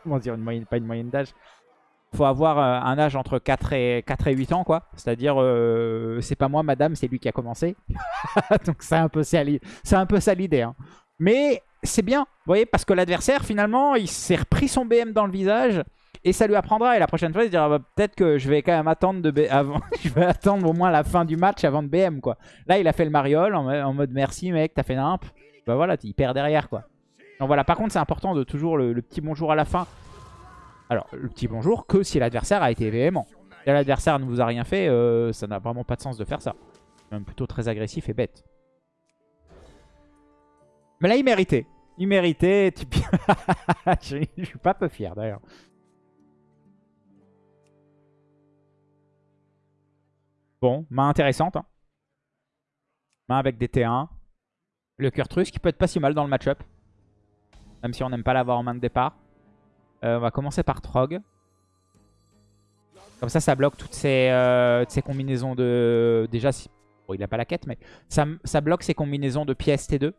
comment dire, une moyenne, pas une moyenne d'âge. Faut avoir un âge entre 4 et, 4 et 8 ans, quoi. C'est-à-dire, c'est pas moi, madame, c'est lui qui a commencé. Donc c'est un peu ça, un peu ça l'idée. Hein. Mais c'est bien, vous voyez, parce que l'adversaire, finalement, il s'est repris son BM dans le visage. Et ça lui apprendra. Et la prochaine fois, il se dira bah, peut-être que je vais quand même attendre de avant. je vais attendre au moins la fin du match avant de BM quoi. Là, il a fait le mariole en, mode merci mec, t'as fait nimp. Bah voilà, il perd derrière quoi. Donc voilà, par contre, c'est important de toujours le, petit bonjour à la fin. Alors, le petit bonjour que si l'adversaire a été véhément. Si l'adversaire ne vous a rien fait, euh, ça n'a vraiment pas de sens de faire ça. Même plutôt très agressif et bête. Mais là, il méritait. Il méritait. je suis pas peu fier d'ailleurs. Bon, main intéressante. Hein. Main avec des T1. Le Kurtrus qui peut être pas si mal dans le match-up. Même si on n'aime pas l'avoir en main de départ. Euh, on va commencer par Trog. Comme ça, ça bloque toutes ces, euh, combinaisons de... Déjà, si... bon, il n'a pas la quête, mais ça, bloque ces combinaisons de pièces T2.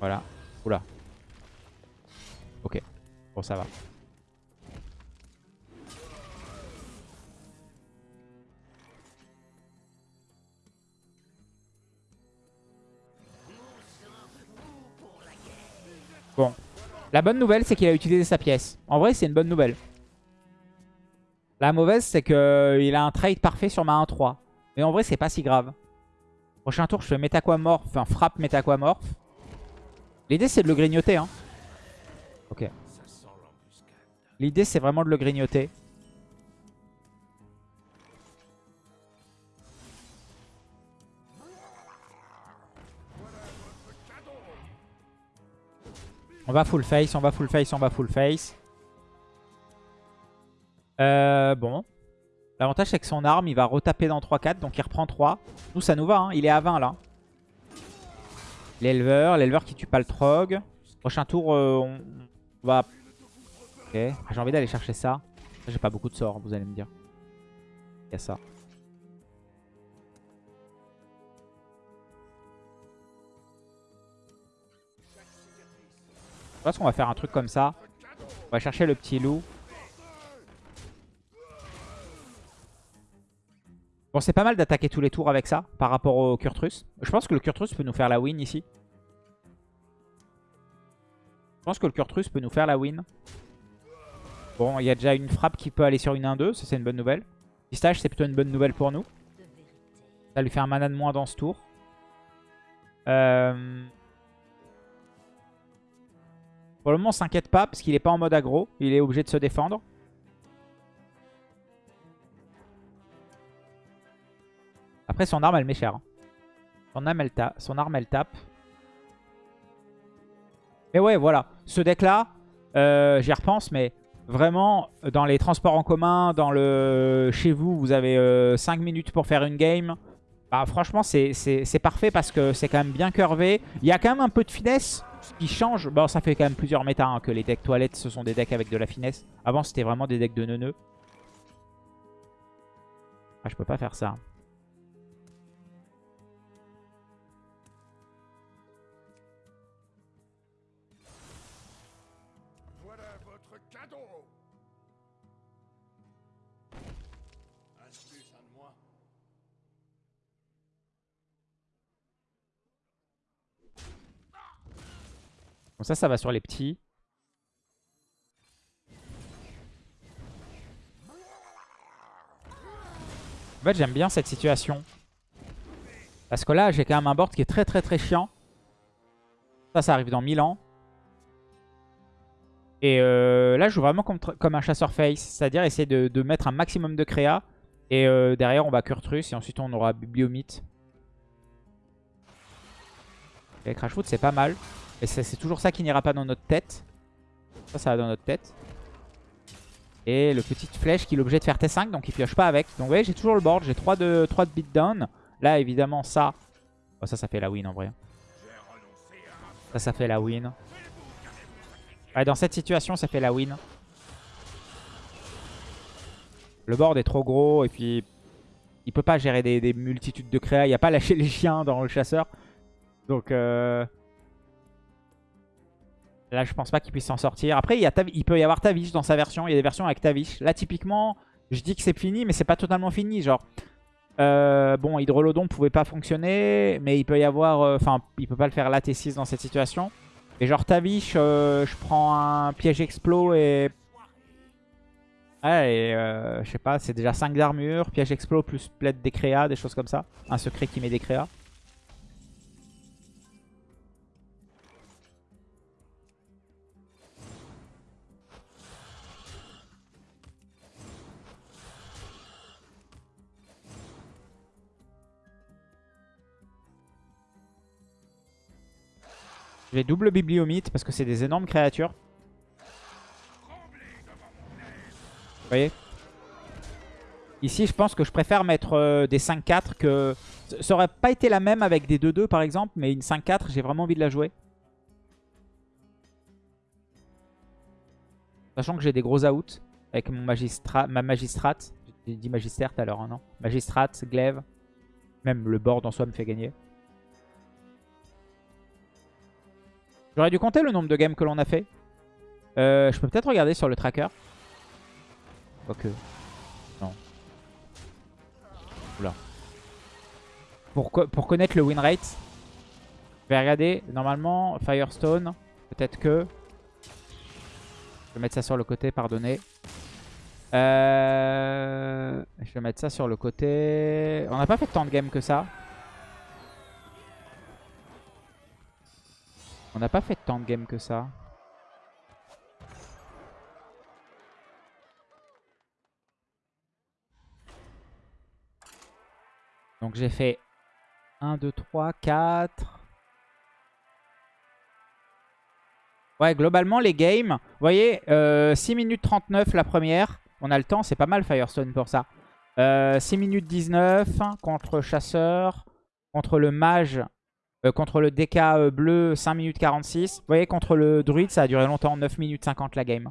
Voilà. Oula. Ok. Bon, ça va. La bonne nouvelle, c'est qu'il a utilisé sa pièce. En vrai, c'est une bonne nouvelle. La mauvaise, c'est qu'il a un trade parfait sur ma 1-3. Mais en vrai, c'est pas si grave. Prochain tour, je fais métaquamorph, enfin frappe métaquamorph. L'idée, c'est de le grignoter. Hein. Ok. L'idée, c'est vraiment de le grignoter. On va full face, on va full face, on va full face. Euh, bon. L'avantage, c'est que son arme, il va retaper dans 3-4, donc il reprend 3. Nous, ça nous va, hein. il est à 20 là. L'éleveur, l'éleveur qui tue pas le trog. Prochain tour, euh, on va... Ok, ah, j'ai envie d'aller chercher ça. J'ai pas beaucoup de sorts, vous allez me dire. Il y a ça. Je pense qu'on va faire un truc comme ça. On va chercher le petit loup. Bon, c'est pas mal d'attaquer tous les tours avec ça par rapport au Kurtrus. Je pense que le Kurtrus peut nous faire la win ici. pense que le Kurtrus peut nous faire la win. Bon, il y a déjà une frappe qui peut aller sur une 1-2. Ça, c'est une bonne nouvelle. Pistache, c'est plutôt une bonne nouvelle pour nous. Ça lui fait un mana de moins dans ce tour. Euh... Pour le moment, on s'inquiète pas parce qu'il est pas en mode aggro. Il est obligé de se défendre. Après, son arme, elle met cher. Hein. Son arme, elle, son arme, elle tape. Mais ouais, voilà. Ce deck-là, euh, j'y repense, mais vraiment, dans les transports en commun, dans le chez vous, vous avez 5 euh, minutes pour faire une game. Bah, franchement, c'est parfait parce que c'est quand même bien curvé. Il y a quand même un peu de finesse qui change. Bon, ça fait quand même plusieurs méta hein, que les decks toilettes, ce sont des decks avec de la finesse. Avant, c'était vraiment des decks de neuneux. Ah, je peux pas faire ça. Bon, ça, ça va sur les petits. En fait, j'aime bien cette situation. Parce que là, j'ai quand même un board qui est très très très chiant. Ça, ça arrive dans 1000 ans. Et euh, là, je joue vraiment comme, un chasseur face. C'est-à-dire essayer de, mettre un maximum de créa. Et euh, derrière, on va Kurtrus. Et ensuite, on aura Bibliomite. Et Crashfoot, c'est pas mal. Et c'est toujours ça qui n'ira pas dans notre tête. Ça, ça va dans notre tête. Et le petit flèche qui est l'objet de faire T5, donc il pioche pas avec. Donc vous voyez, j'ai toujours le board, j'ai 3 de, 3 de beatdown. Là, évidemment, ça... Oh, ça, ça fait la win en vrai. Ça, ça fait la win. Ouais, dans cette situation, ça fait la win. Le board est trop gros et puis il peut pas gérer des, multitudes de créas. Il n'y a pas lâché les chiens dans le chasseur. Donc, euh, Là, je pense pas qu'il puisse s'en sortir. Après, il, peut y avoir Tavish dans sa version. Il y a des versions avec Tavish. Là, typiquement, je dis que c'est fini, mais c'est pas totalement fini. Genre, euh, bon, Hydrolodon pouvait pas fonctionner, mais il peut y avoir... Euh, enfin, il peut pas le faire là T6 dans cette situation. Et genre, Tavish, euh, je prends un piège explo et... Ouais, et je sais pas, c'est déjà 5 d'armure, piège explo plus plaide des créas, des choses comme ça. Un secret qui met des créas. Je double bibliomite parce que c'est des énormes créatures. Vous voyez? Ici, je pense que je préfère mettre euh, des 5-4 que... Ça aurait pas été la même avec des 2-2 par exemple, mais une 5-4, j'ai vraiment envie de la jouer. Sachant que j'ai des gros outs avec mon magistrat, ma magistrate. J'ai dit magistère tout à l'heure, hein, non? Magistrate, glaive. Même le board en soi me fait gagner. J'aurais dû compter le nombre de games que l'on a fait. Euh, je peux peut-être regarder sur le tracker. Quoique. Non. Oula. Pour, connaître le win rate, je vais regarder. Normalement, Firestone, peut-être que... Je vais mettre ça sur le côté, pardonnez. Euh, je vais mettre ça sur le côté. On n'a pas fait tant de games que ça. On n'a pas fait tant de games que ça. Donc j'ai fait 1, 2, 3, 4. Ouais, globalement, les games, vous voyez, 6 euh, minutes 39 la première. On a le temps, c'est pas mal Firestone pour ça. 6 euh, minutes 19 contre Chasseur. Contre le Mage, euh, contre le DK euh, bleu, 5 minutes 46. Vous voyez, contre le druide, ça a duré longtemps, 9 minutes 50 la game.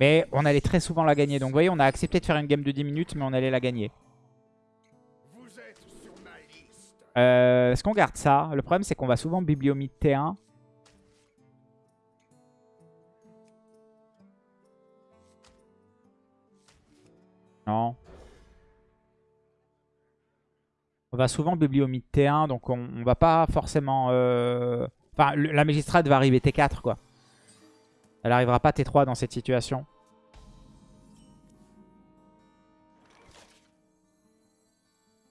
Mais on allait très souvent la gagner. Donc vous voyez, on a accepté de faire une game de 10 minutes, mais on allait la gagner. Euh, Est-ce qu'on garde ça? Le problème, c'est qu'on va souvent bibliomite T1. Non. On va souvent bibliomite T1, donc on, va pas forcément... Euh, enfin, la magistrate va arriver T4, quoi. Elle arrivera pas T3 dans cette situation.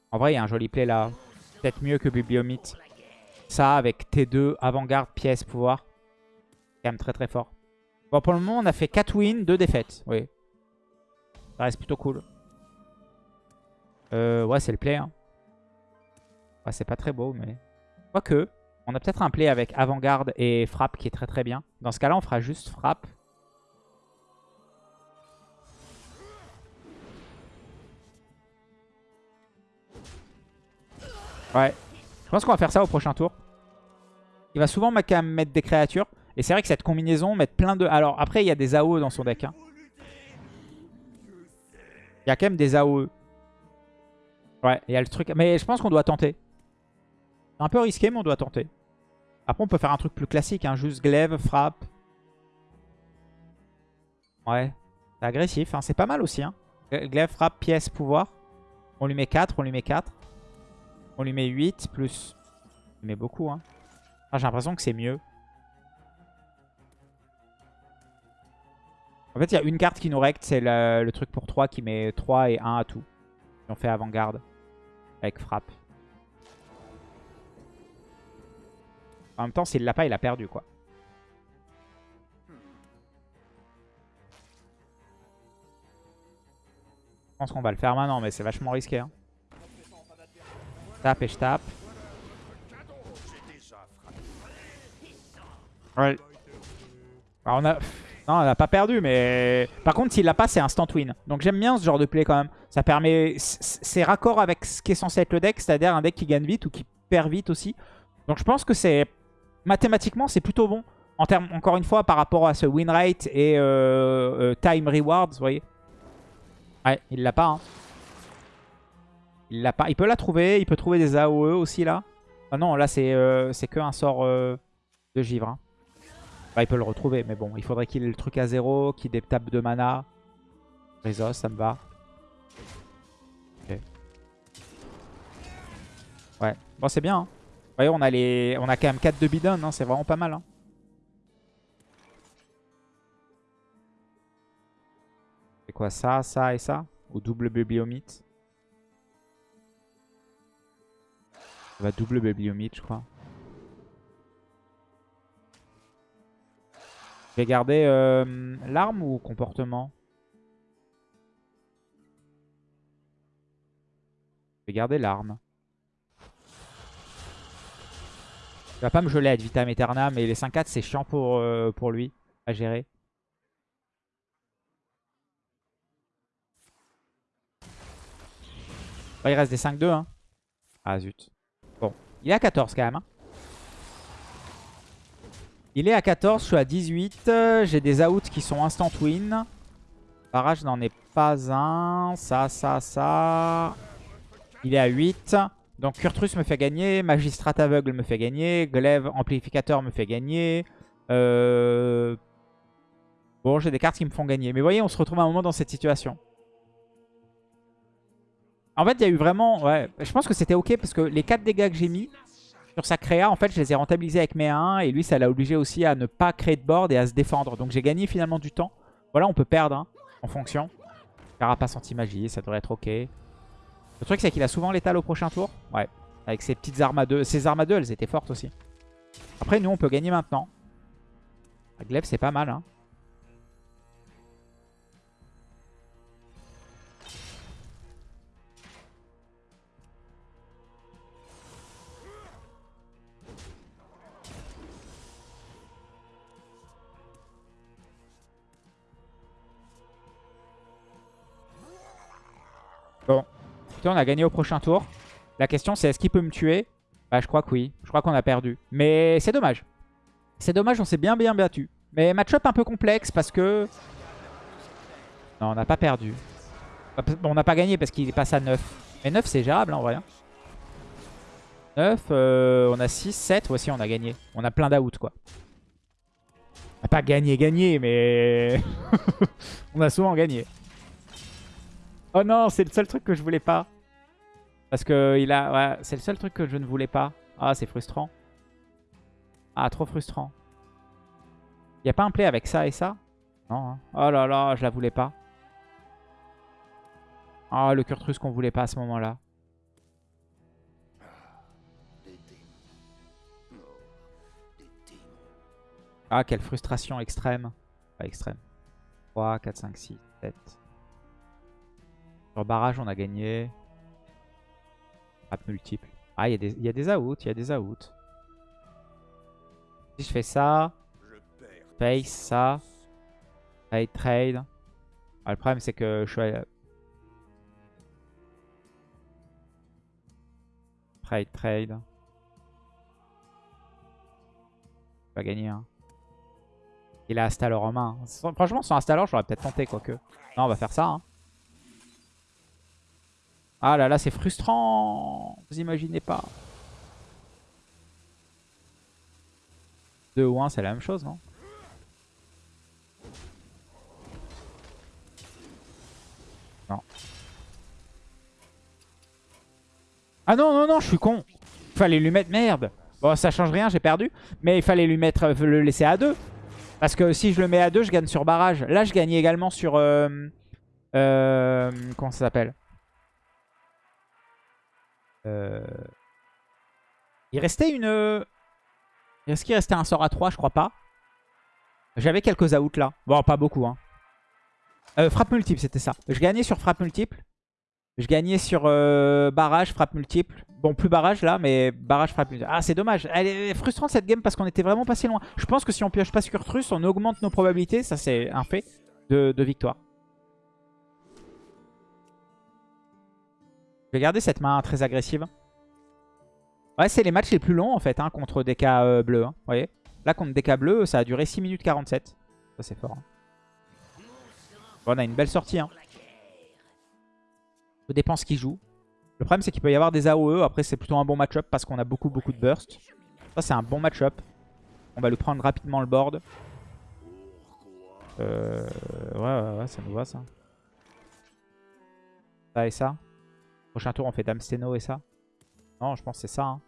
En vrai, il y a un joli play là. Peut-être mieux que Bibliomite. Ça, avec T2, avant-garde, pièce, pouvoir. Quand même très très fort. Bon, pour le moment, on a fait 4 wins, 2 défaites. Oui. Ça reste plutôt cool. Euh, ouais, c'est le play. Hein. C'est pas très beau, mais... Quoique, on a peut-être un play avec avant-garde et frappe qui est très très bien. Dans ce cas-là, on fera juste frappe. Ouais. Je pense qu'on va faire ça au prochain tour. Il va souvent mettre des créatures. Et c'est vrai que cette combinaison, mettre plein de... Alors après, il y a des AOE dans son deck. Hein. Il y a quand même des AOE. Ouais, il y a le truc... Mais je pense qu'on doit tenter. C'est un peu risqué, mais on doit tenter. Après, on peut faire un truc plus classique. Hein. Juste glaive, frappe. Ouais. C'est agressif. Hein. C'est pas mal aussi. Hein. Glaive, frappe, pièce, pouvoir. On lui met 4, on lui met 4. On lui met 8 plus... On lui met beaucoup. Hein. Ah, J'ai l'impression que c'est mieux. En fait, il y a une carte qui nous recte. C'est le, truc pour 3 qui met 3 et 1 à tout. on fait avant-garde. Avec frappe. En même temps, s'il l'a pas, il a perdu, quoi. Je pense qu'on va le faire maintenant, mais c'est vachement risqué. Hein. Tape et je tape. Ouais. On a... Non, on n'a pas perdu, mais... Par contre, s'il l'a pas, c'est instant win. Donc j'aime bien ce genre de play quand même. Ça permet... C'est raccord avec ce qui est censé être le deck, c'est-à-dire un deck qui gagne vite ou qui perd vite aussi. Donc je pense que c'est mathématiquement, c'est plutôt bon. En termes, encore une fois, par rapport à ce win rate et euh, euh, time rewards, vous voyez. Ouais, il l'a pas. Hein. Il l'a pas. Il peut la trouver. Il peut trouver des AOE aussi là. Ah non, là c'est euh, que un sort de givre. Hein. Bah, il peut le retrouver, mais bon, il faudrait qu'il ait le truc à zéro, qu'il tape de mana. Rizos, ça me va. Ok. Ouais, bon c'est bien. Hein voyez, on a, les... on a quand même 4 de bidon, hein, c'est vraiment pas mal. Hein. C'est quoi ça, ça et ça? Ou double bibliomite Ça va double bibliomite, je crois. Je vais garder euh, l'arme ou comportement? Je vais garder l'arme. Il va pas me geler à vitam aeternam, mais les 5-4 c'est chiant pour, euh, pour lui à gérer. il reste des 5-2. Hein. Ah zut. Bon, il est à 14 quand même. Hein. Il est à 14, je suis à 18. J'ai des outs qui sont instant win. Barrage n'en est pas un. Ça, ça, ça. Il est à 8. Donc Kurtrus me fait gagner, Magistrat aveugle me fait gagner, Glaive amplificateur me fait gagner. Euh, bon, j'ai des cartes qui me font gagner. Mais vous voyez, on se retrouve à un moment dans cette situation. En fait, il y a eu vraiment... Ouais, je pense que c'était ok parce que les 4 dégâts que j'ai mis sur sa créa, en fait, je les ai rentabilisés avec mes 1. Et lui, ça l'a obligé aussi à ne pas créer de board et à se défendre. Donc j'ai gagné finalement du temps. Voilà, on peut perdre hein, en fonction. Carapace anti-magie, ça devrait être ok. Le truc, c'est qu'il a souvent l'étal au prochain tour. Ouais. Avec ses petites armes à deux. Ses armes à deux, elles étaient fortes aussi. Après, nous, on peut gagner maintenant. La glaive, c'est pas mal. Hein. On a gagné au prochain tour. La question, c'est est-ce qu'il peut me tuer? Bah, je crois que oui. Je crois qu'on a perdu. Mais c'est dommage. C'est dommage, on s'est bien bien battu. Mais match-up un peu complexe parce que... Non, on n'a pas perdu. Bon, on n'a pas gagné parce qu'il passe à 9. Mais 9, c'est gérable hein, en vrai. 9, hein. euh, on a 6, 7. Voici, on a gagné. On a plein d'out, quoi. On n'a pas gagné, gagné, mais... on a souvent gagné. Oh non, c'est le seul truc que je voulais pas. Parce que il a... C'est le seul truc que je ne voulais pas. Ah, c'est frustrant. Ah, trop frustrant. Y a pas un play avec ça et ça? Non. Hein. Oh là là, je la voulais pas. Ah, le Kurtrus qu'on voulait pas à ce moment-là. Ah, quelle frustration extrême. Pas extrême. 3, 4, 5, 6, 7. Sur barrage, on a gagné. Multiple. Ah, il y, a des outs, il y a des outs. Si je fais ça, face, ça, trade, trade. Ah, le problème, c'est que je suis... Trade, trade. Pas gagner, hein. Il a Astalor en main. Franchement, sans Astalor, j'aurais peut-être tenté, quoique. Non, on va faire ça. Hein. Ah là là, c'est frustrant. Vous imaginez pas. 2 ou 1, c'est la même chose, non? Non. Ah non, non, non, je suis con. Fallait lui mettre... Merde. Bon, ça change rien, j'ai perdu. Mais il fallait lui mettre... Euh, le laisser à 2. Parce que si je le mets à 2, je gagne sur barrage. Là, je gagnais également sur... Euh, euh, comment ça s'appelle? Il restait une... Est-ce qu'il restait un sort à 3 Je crois pas. J'avais quelques outs là. Bon, pas beaucoup. Hein. frappe multiple, c'était ça. Je gagnais sur frappe multiple. Je gagnais sur barrage, frappe multiple. Bon, plus barrage là, mais barrage frappe multiple. Ah, c'est dommage. Elle est frustrante cette game parce qu'on était vraiment passé loin. Je pense que si on pioche pas sur Trus, on augmente nos probabilités. Ça, c'est un fait de victoire. Vais garder cette main très agressive. Ouais, c'est les matchs les plus longs en fait hein, contre cas euh, bleus. Hein, vous voyez Là, contre cas bleus, ça a duré 6 minutes 47. Ça, c'est fort. Hein. Bon, on a une belle sortie. Hein. Tout dépend ce qu'il joue. Le problème, c'est qu'il peut y avoir des AOE. Après, c'est plutôt un bon match-up parce qu'on a beaucoup, beaucoup de burst. Ça, c'est un bon match-up. On va lui prendre rapidement le board. Euh, ouais, ouais, ouais, ça nous va, ça. Ça et ça. Prochain tour, on fait Dame Steno et ça. Non, je pense que c'est ça. Hein.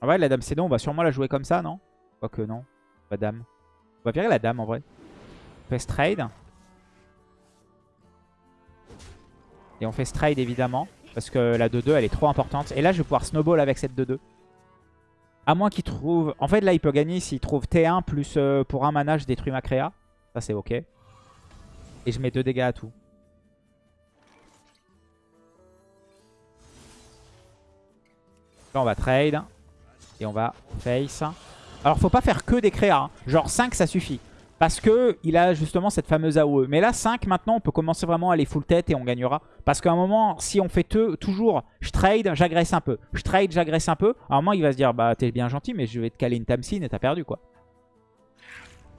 Ah ouais, la Dame Steno, on va sûrement la jouer comme ça, non? Quoique non. La Dame. On va virer la Dame en vrai. On fait Stride. Et on fait Stride évidemment. Parce que la 2-2 elle est trop importante. Et là je vais pouvoir snowball avec cette 2-2. À moins qu'il trouve... En fait, là, il peut gagner s'il trouve T1 plus euh, pour un mana, je détruis ma créa. Ça, c'est OK. Et je mets 2 dégâts à tout. Là, on va trade. Et on va face. Alors, faut pas faire que des créas. Hein. Genre 5, ça suffit. Parce que il a justement cette fameuse AOE. Mais là, 5, maintenant, on peut commencer vraiment à aller full tête et on gagnera. Parce qu'à un moment, si on fait toujours, je trade, j'agresse un peu. Je trade, j'agresse un peu. À un moment, il va se dire, bah t'es bien gentil, mais je vais te caler une Tamsin et t'as perdu, quoi.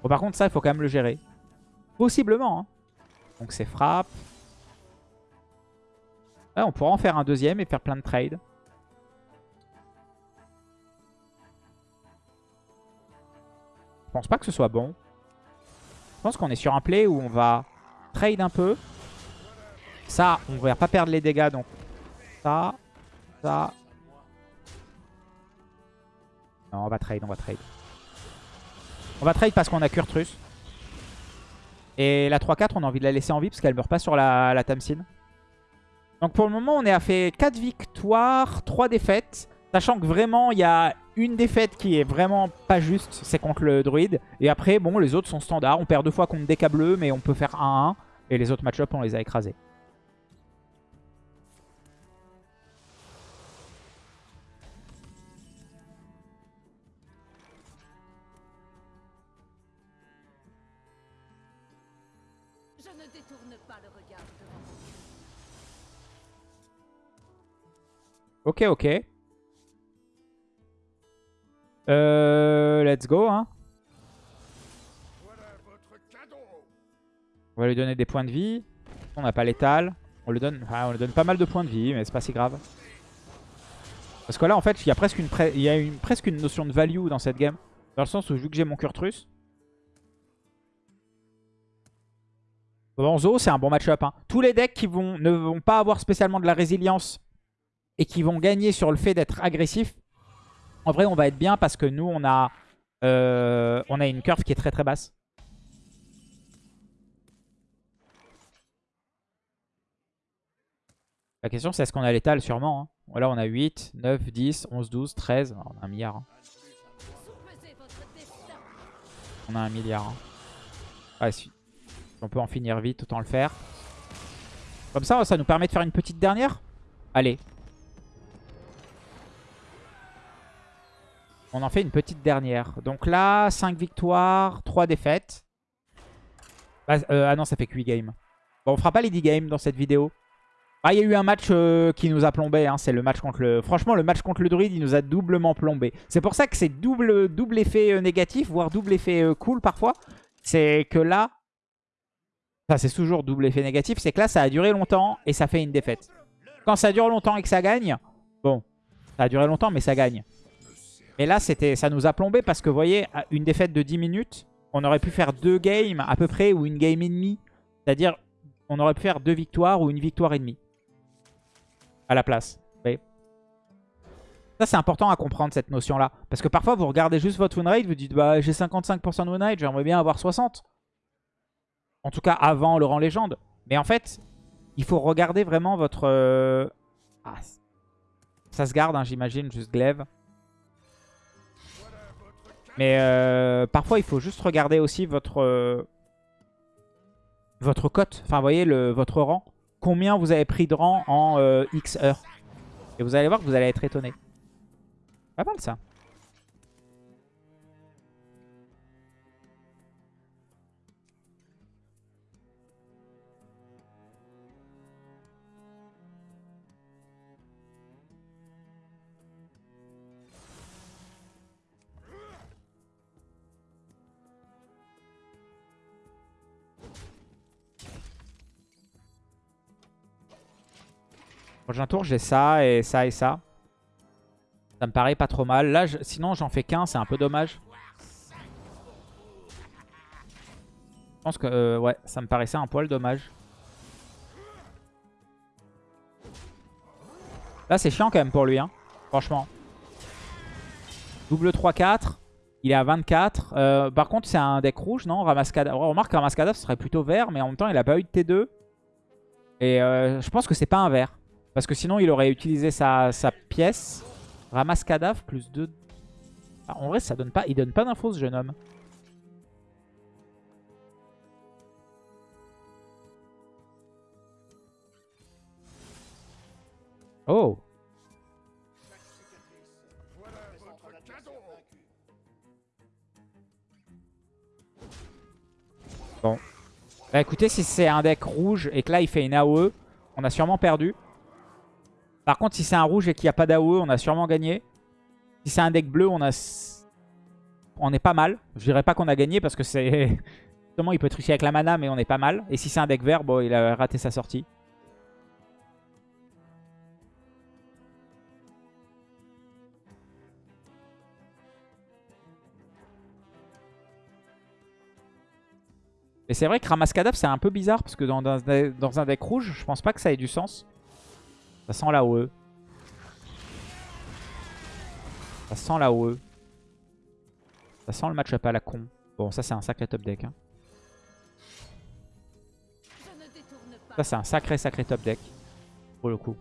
Bon, par contre, ça, il faut quand même le gérer. Possiblement, hein. Donc c'est frappe. on pourra en faire un deuxième et faire plein de trades. Je pense pas que ce soit bon. Pense qu'on est sur un play où on va trade un peu. Ça, on va pas perdre les dégâts, donc ça, ça. Non, on va trade, on va trade. On va trade parce qu'on a Kurtrus. Et la 3-4, on a envie de la laisser en vie parce qu'elle meurt pas sur la, la Tamsin. Donc pour le moment, on est à fait 4 victoires, 3 défaites. Sachant que vraiment, il y a une défaite qui est vraiment pas juste, c'est contre le druide. Et après, bon, les autres sont standards. On perd deux fois contre des cas bleus, mais on peut faire 1-1. Et les autres match-up, on les a écrasés. Je ne détourne pas le regard Ok, ok. Euh, let's go. Hein. On va lui donner des points de vie. On n'a pas l'étal. On lui donne, on lui donne pas mal de points de vie, mais c'est pas si grave. Parce que là, en fait, il y a presque une, presque une notion de value dans cette game. Dans le sens où, vu que j'ai mon Kurtrus. Bon, Zo, c'est un bon match-up. Hein. Tous les decks qui vont, ne vont pas avoir spécialement de la résilience et qui vont gagner sur le fait d'être agressifs, en vrai, on va être bien parce que nous, on a, euh, on a une curve qui est très très basse. La question, c'est est-ce qu'on a l'étal Sûrement. Hein. On a 8, 9, 10, 11, 12, 13. On a un milliard. Hein. On a un milliard. Hein. si on peut en finir vite, autant le faire. Comme ça, ça nous permet de faire une petite dernière? Allez. On en fait une petite dernière. Donc là, 5 victoires, 3 défaites. Ah, euh, ah non, ça fait que 8 games. Bon, on fera pas les 10 games dans cette vidéo. Ah, il y a eu un match euh, qui nous a plombé. Hein. C'est le match contre le... Franchement, le match contre le druide, il nous a doublement plombé. C'est pour ça que c'est double, effet euh, négatif, voire double effet cool parfois. C'est que là... Enfin, c'est toujours double effet négatif. C'est que là, ça a duré longtemps et ça fait une défaite. Quand ça dure longtemps et que ça gagne, bon, ça a duré longtemps, mais ça gagne. Et là, ça nous a plombé parce que, vous voyez, une défaite de 10 minutes, on aurait pu faire deux games à peu près ou une game et demie. C'est-à-dire, on aurait pu faire deux victoires ou une victoire et demie à la place. Ça, c'est important à comprendre, cette notion-là. Parce que parfois, vous regardez juste votre win rate, vous dites, bah, j'ai 55% de win rate, j'aimerais bien avoir 60. En tout cas, avant le rang légende. Mais en fait, il faut regarder vraiment votre... Euh, ah, ça se garde, hein, j'imagine, juste glaive. Mais euh, parfois, il faut juste regarder aussi votre... Euh, votre cote. Enfin, voyez, le, votre rang combien vous avez pris de rang en euh, X heures. Et vous allez voir que vous allez être étonné. Pas mal ça. Prochain tour, j'ai ça et ça et ça. Ça me paraît pas trop mal. Là, sinon, j'en fais qu'un. C'est un peu dommage. Je pense que, euh, ouais, ça me paraissait un poil dommage. Là, c'est chiant quand même pour lui, hein. Franchement. Double 3-4. Il est à 24. Euh, par contre, c'est un deck rouge, non? Ramascada. remarque, Ramascada, ce serait plutôt vert, mais en même temps, il a pas eu de T2. Et euh, je pense que c'est pas un vert. Parce que sinon, il aurait utilisé sa, pièce. Ramasse cadavre plus 2. Ah, en vrai, ça donne pas, il donne pas d'infos, ce jeune homme. Oh Bon. Bah écoutez, si c'est un deck rouge et que là il fait une AOE, on a sûrement perdu. Par contre, si c'est un rouge et qu'il n'y a pas d'AOE, on a sûrement gagné. Si c'est un deck bleu, on a... On est pas mal. Je dirais pas qu'on a gagné parce que c'est... Justement, il peut tricher avec la mana, mais on est pas mal. Et si c'est un deck vert, bon, il a raté sa sortie. Et c'est vrai que Ramaskadaf, c'est un peu bizarre parce que dans, dans, un deck rouge, je pense pas que ça ait du sens. Ça sent la OE. Ça sent la OE. Ça sent le match-up à la con. Bon, ça c'est un sacré top deck. Hein. Ça c'est un sacré sacré top deck. Pour le coup.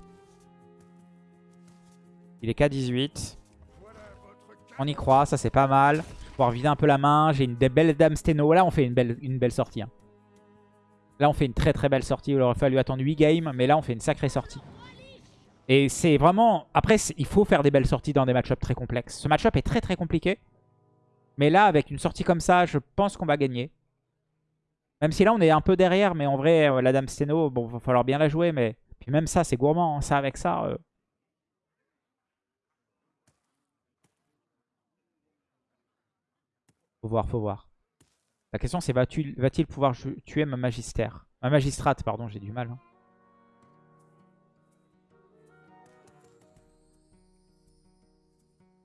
Il est K18. On y croit, ça c'est pas mal. Je vais pouvoir vider un peu la main. J'ai une belle Dame Steno. Là on fait une belle, une belle sortie. Hein. Là on fait une très très belle sortie. Il aurait fallu attendre 8 games. Mais là on fait une sacrée sortie. Et c'est vraiment... Après, il faut faire des belles sorties dans des match-ups très complexes. Ce match-up est très très compliqué. Mais là, avec une sortie comme ça, je pense qu'on va gagner. Même si là, on est un peu derrière. Mais en vrai, euh, la Dame Steno, bon, va falloir bien la jouer. Mais puis même ça, c'est gourmand. Hein. Ça, avec ça... Euh. Faut voir, faut voir. La question, c'est va-t-il pouvoir tuer ma magistère Ma magistrate, pardon, j'ai du mal. Hein.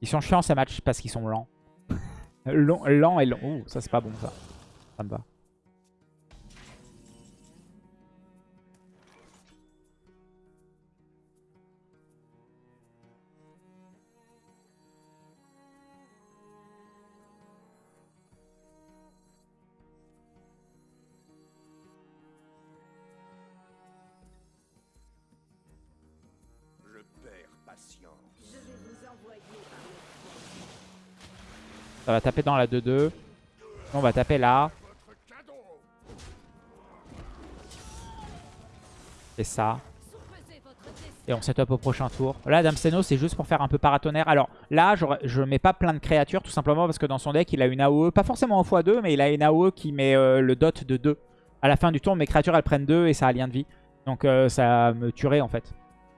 Ils sont chiants ces matchs parce qu'ils sont lents. lents, et lents. Oh, ça c'est pas bon ça. Ça me va. Ça va taper dans la 2-2. On va taper là. C'est ça. Et on set up au prochain tour. Là, Dame Seno, c'est juste pour faire un peu paratonnerre. Alors là, je ne mets pas plein de créatures, tout simplement parce que dans son deck, il a une AOE, pas forcément en x2, mais il a une AOE qui met euh, le dot de 2. À la fin du tour, mes créatures, elles prennent 2 et ça a lien de vie. Donc euh, ça me tuerait, en fait.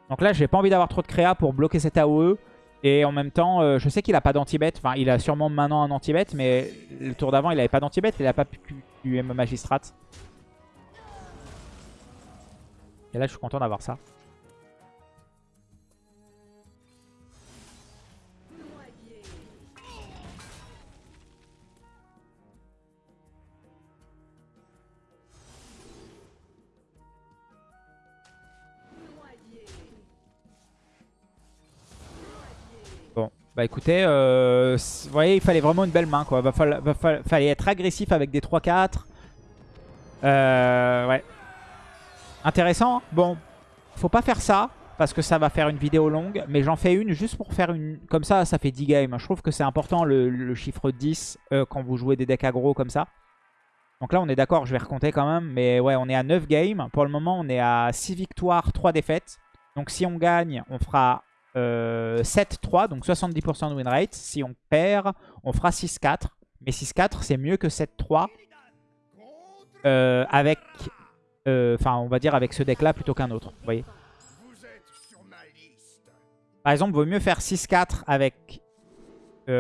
Donc là, j'ai pas envie d'avoir trop de créa pour bloquer cette AOE. Et en même temps, euh, je sais qu'il a pas d'anti-bet. Enfin, il a sûrement maintenant un anti-bet, mais le tour d'avant, il avait pas d'anti-bet. Il a pas pu tuer Magistrat. Et là, je suis content d'avoir ça. Bah écoutez, euh, vous voyez, il fallait vraiment une belle main, quoi. Va, fallait être agressif avec des 3-4. Euh, ouais. Intéressant. Bon, faut pas faire ça parce que ça va faire une vidéo longue. Mais j'en fais une juste pour faire une... Comme ça, ça fait 10 games. Je trouve que c'est important le, chiffre 10 euh, quand vous jouez des decks aggro comme ça. Donc là, on est d'accord, je vais recompter quand même. Mais ouais, on est à 9 games. Pour le moment, on est à 6 victoires, 3 défaites. Donc si on gagne, on fera 7-3, euh, donc 70% de win rate. Si on perd, on fera 6-4. Mais 6-4, c'est mieux que 7-3 euh, avec euh, enfin, on va dire avec ce deck-là plutôt qu'un autre. Vous voyez Par exemple, vaut mieux faire 6-4 avec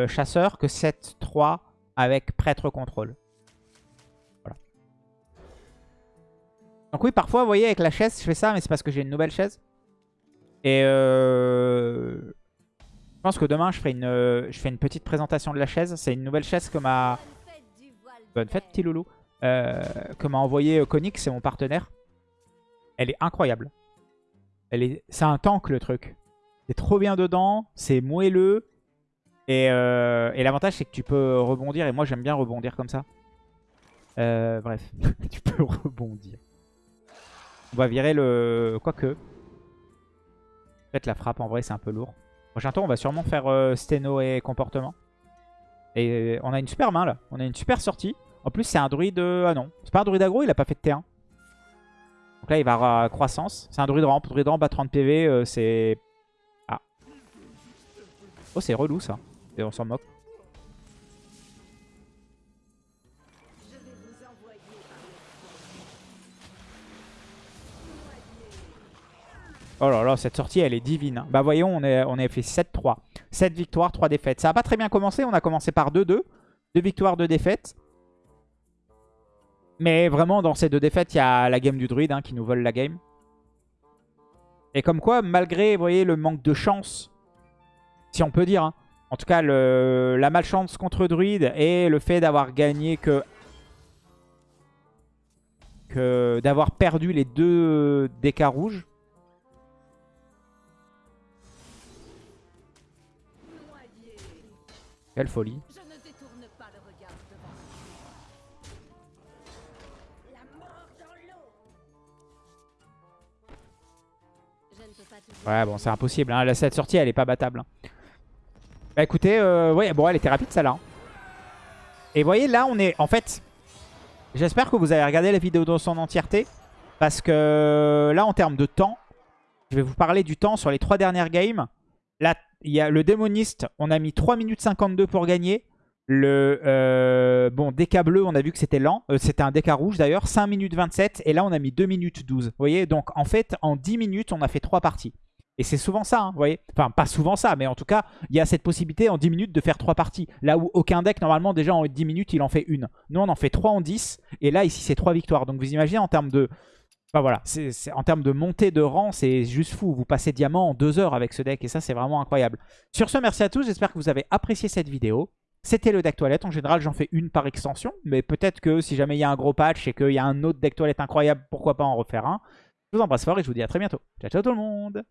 chasseur que 7-3 avec prêtre contrôle. Donc oui, parfois, vous voyez, avec la chaise, je fais ça, mais c'est parce que j'ai une nouvelle chaise. Et euh, je pense que demain, je ferai, une, je fais une petite présentation de la chaise. C'est une nouvelle chaise que m'a... Bonne fête, petit loulou. Euh, que m'a envoyé Konix, c'est mon partenaire. Elle est incroyable. Est... C'est un tank le truc. C'est trop bien dedans, c'est moelleux. Et, euh, l'avantage c'est que tu peux rebondir. Et moi j'aime bien rebondir comme ça. Euh, bref, tu peux rebondir. On va virer le... Quoique. Peut-être la frappe en vrai c'est un peu lourd. Prochain tour on va sûrement faire Steno et comportement. Et on a une super main là. On a une super sortie. En plus, c'est un druide... Euh, ah non, c'est pas un druide aggro, il a pas fait de T1. Donc là, il va avoir croissance. C'est un druide ramp. Druide ramp à 30 PV, euh, c'est... Ah. Oh, c'est relou, ça. Et on s'en moque. Oh là là, cette sortie, elle est divine. Bah voyons, on, est, a fait 7-3. 7 victoires, 3 défaites. Ça a pas très bien commencé. On a commencé par 2-2. 2 victoires, 2 défaites. Mais vraiment, dans ces deux défaites, il y a la game du druide hein, qui nous vole la game. Et comme quoi, malgré vous voyez, le manque de chance, si on peut dire, hein, en tout cas la malchance contre druide et le fait d'avoir gagné que, que d'avoir perdu les deux DK rouges, Quelle folie. Ouais, bon, c'est impossible. Hein. Cette sortie, elle est pas battable. Hein. Bah écoutez, euh, ouais, bon, elle était rapide celle-là. Hein. Et vous voyez, là, on est... En fait, j'espère que vous avez regardé la vidéo dans son entièreté. Parce que là, en termes de temps, je vais vous parler du temps sur les trois dernières games. Là, il y a le démoniste, on a mis 3 minutes 52 pour gagner. Le euh, bon DK bleu, on a vu que c'était lent. Euh, c'était un DK rouge d'ailleurs. 5 minutes 27. Et là, on a mis 2 minutes 12. Vous voyez Donc, en fait, en 10 minutes, on a fait 3 parties. Et c'est souvent ça, hein, vous voyez Enfin, pas souvent ça, mais en tout cas, il y a cette possibilité en 10 minutes de faire 3 parties. Là où aucun deck, normalement, déjà en 10 minutes, il en fait une. Nous, on en fait 3 en 10. Et là, ici, c'est 3 victoires. Donc, vous imaginez en termes de... Enfin, voilà, en termes de montée de rang, c'est juste fou. Vous passez diamant en 2 heures avec ce deck. Et ça, c'est vraiment incroyable. Sur ce, merci à tous. J'espère que vous avez apprécié cette vidéo. C'était le deck toilette. En général, j'en fais une par extension. Mais peut-être que si jamais il y a un gros patch et qu'il y a un autre deck toilette incroyable, pourquoi pas en refaire un. Je vous embrasse fort et je vous dis à très bientôt. Ciao, ciao tout le monde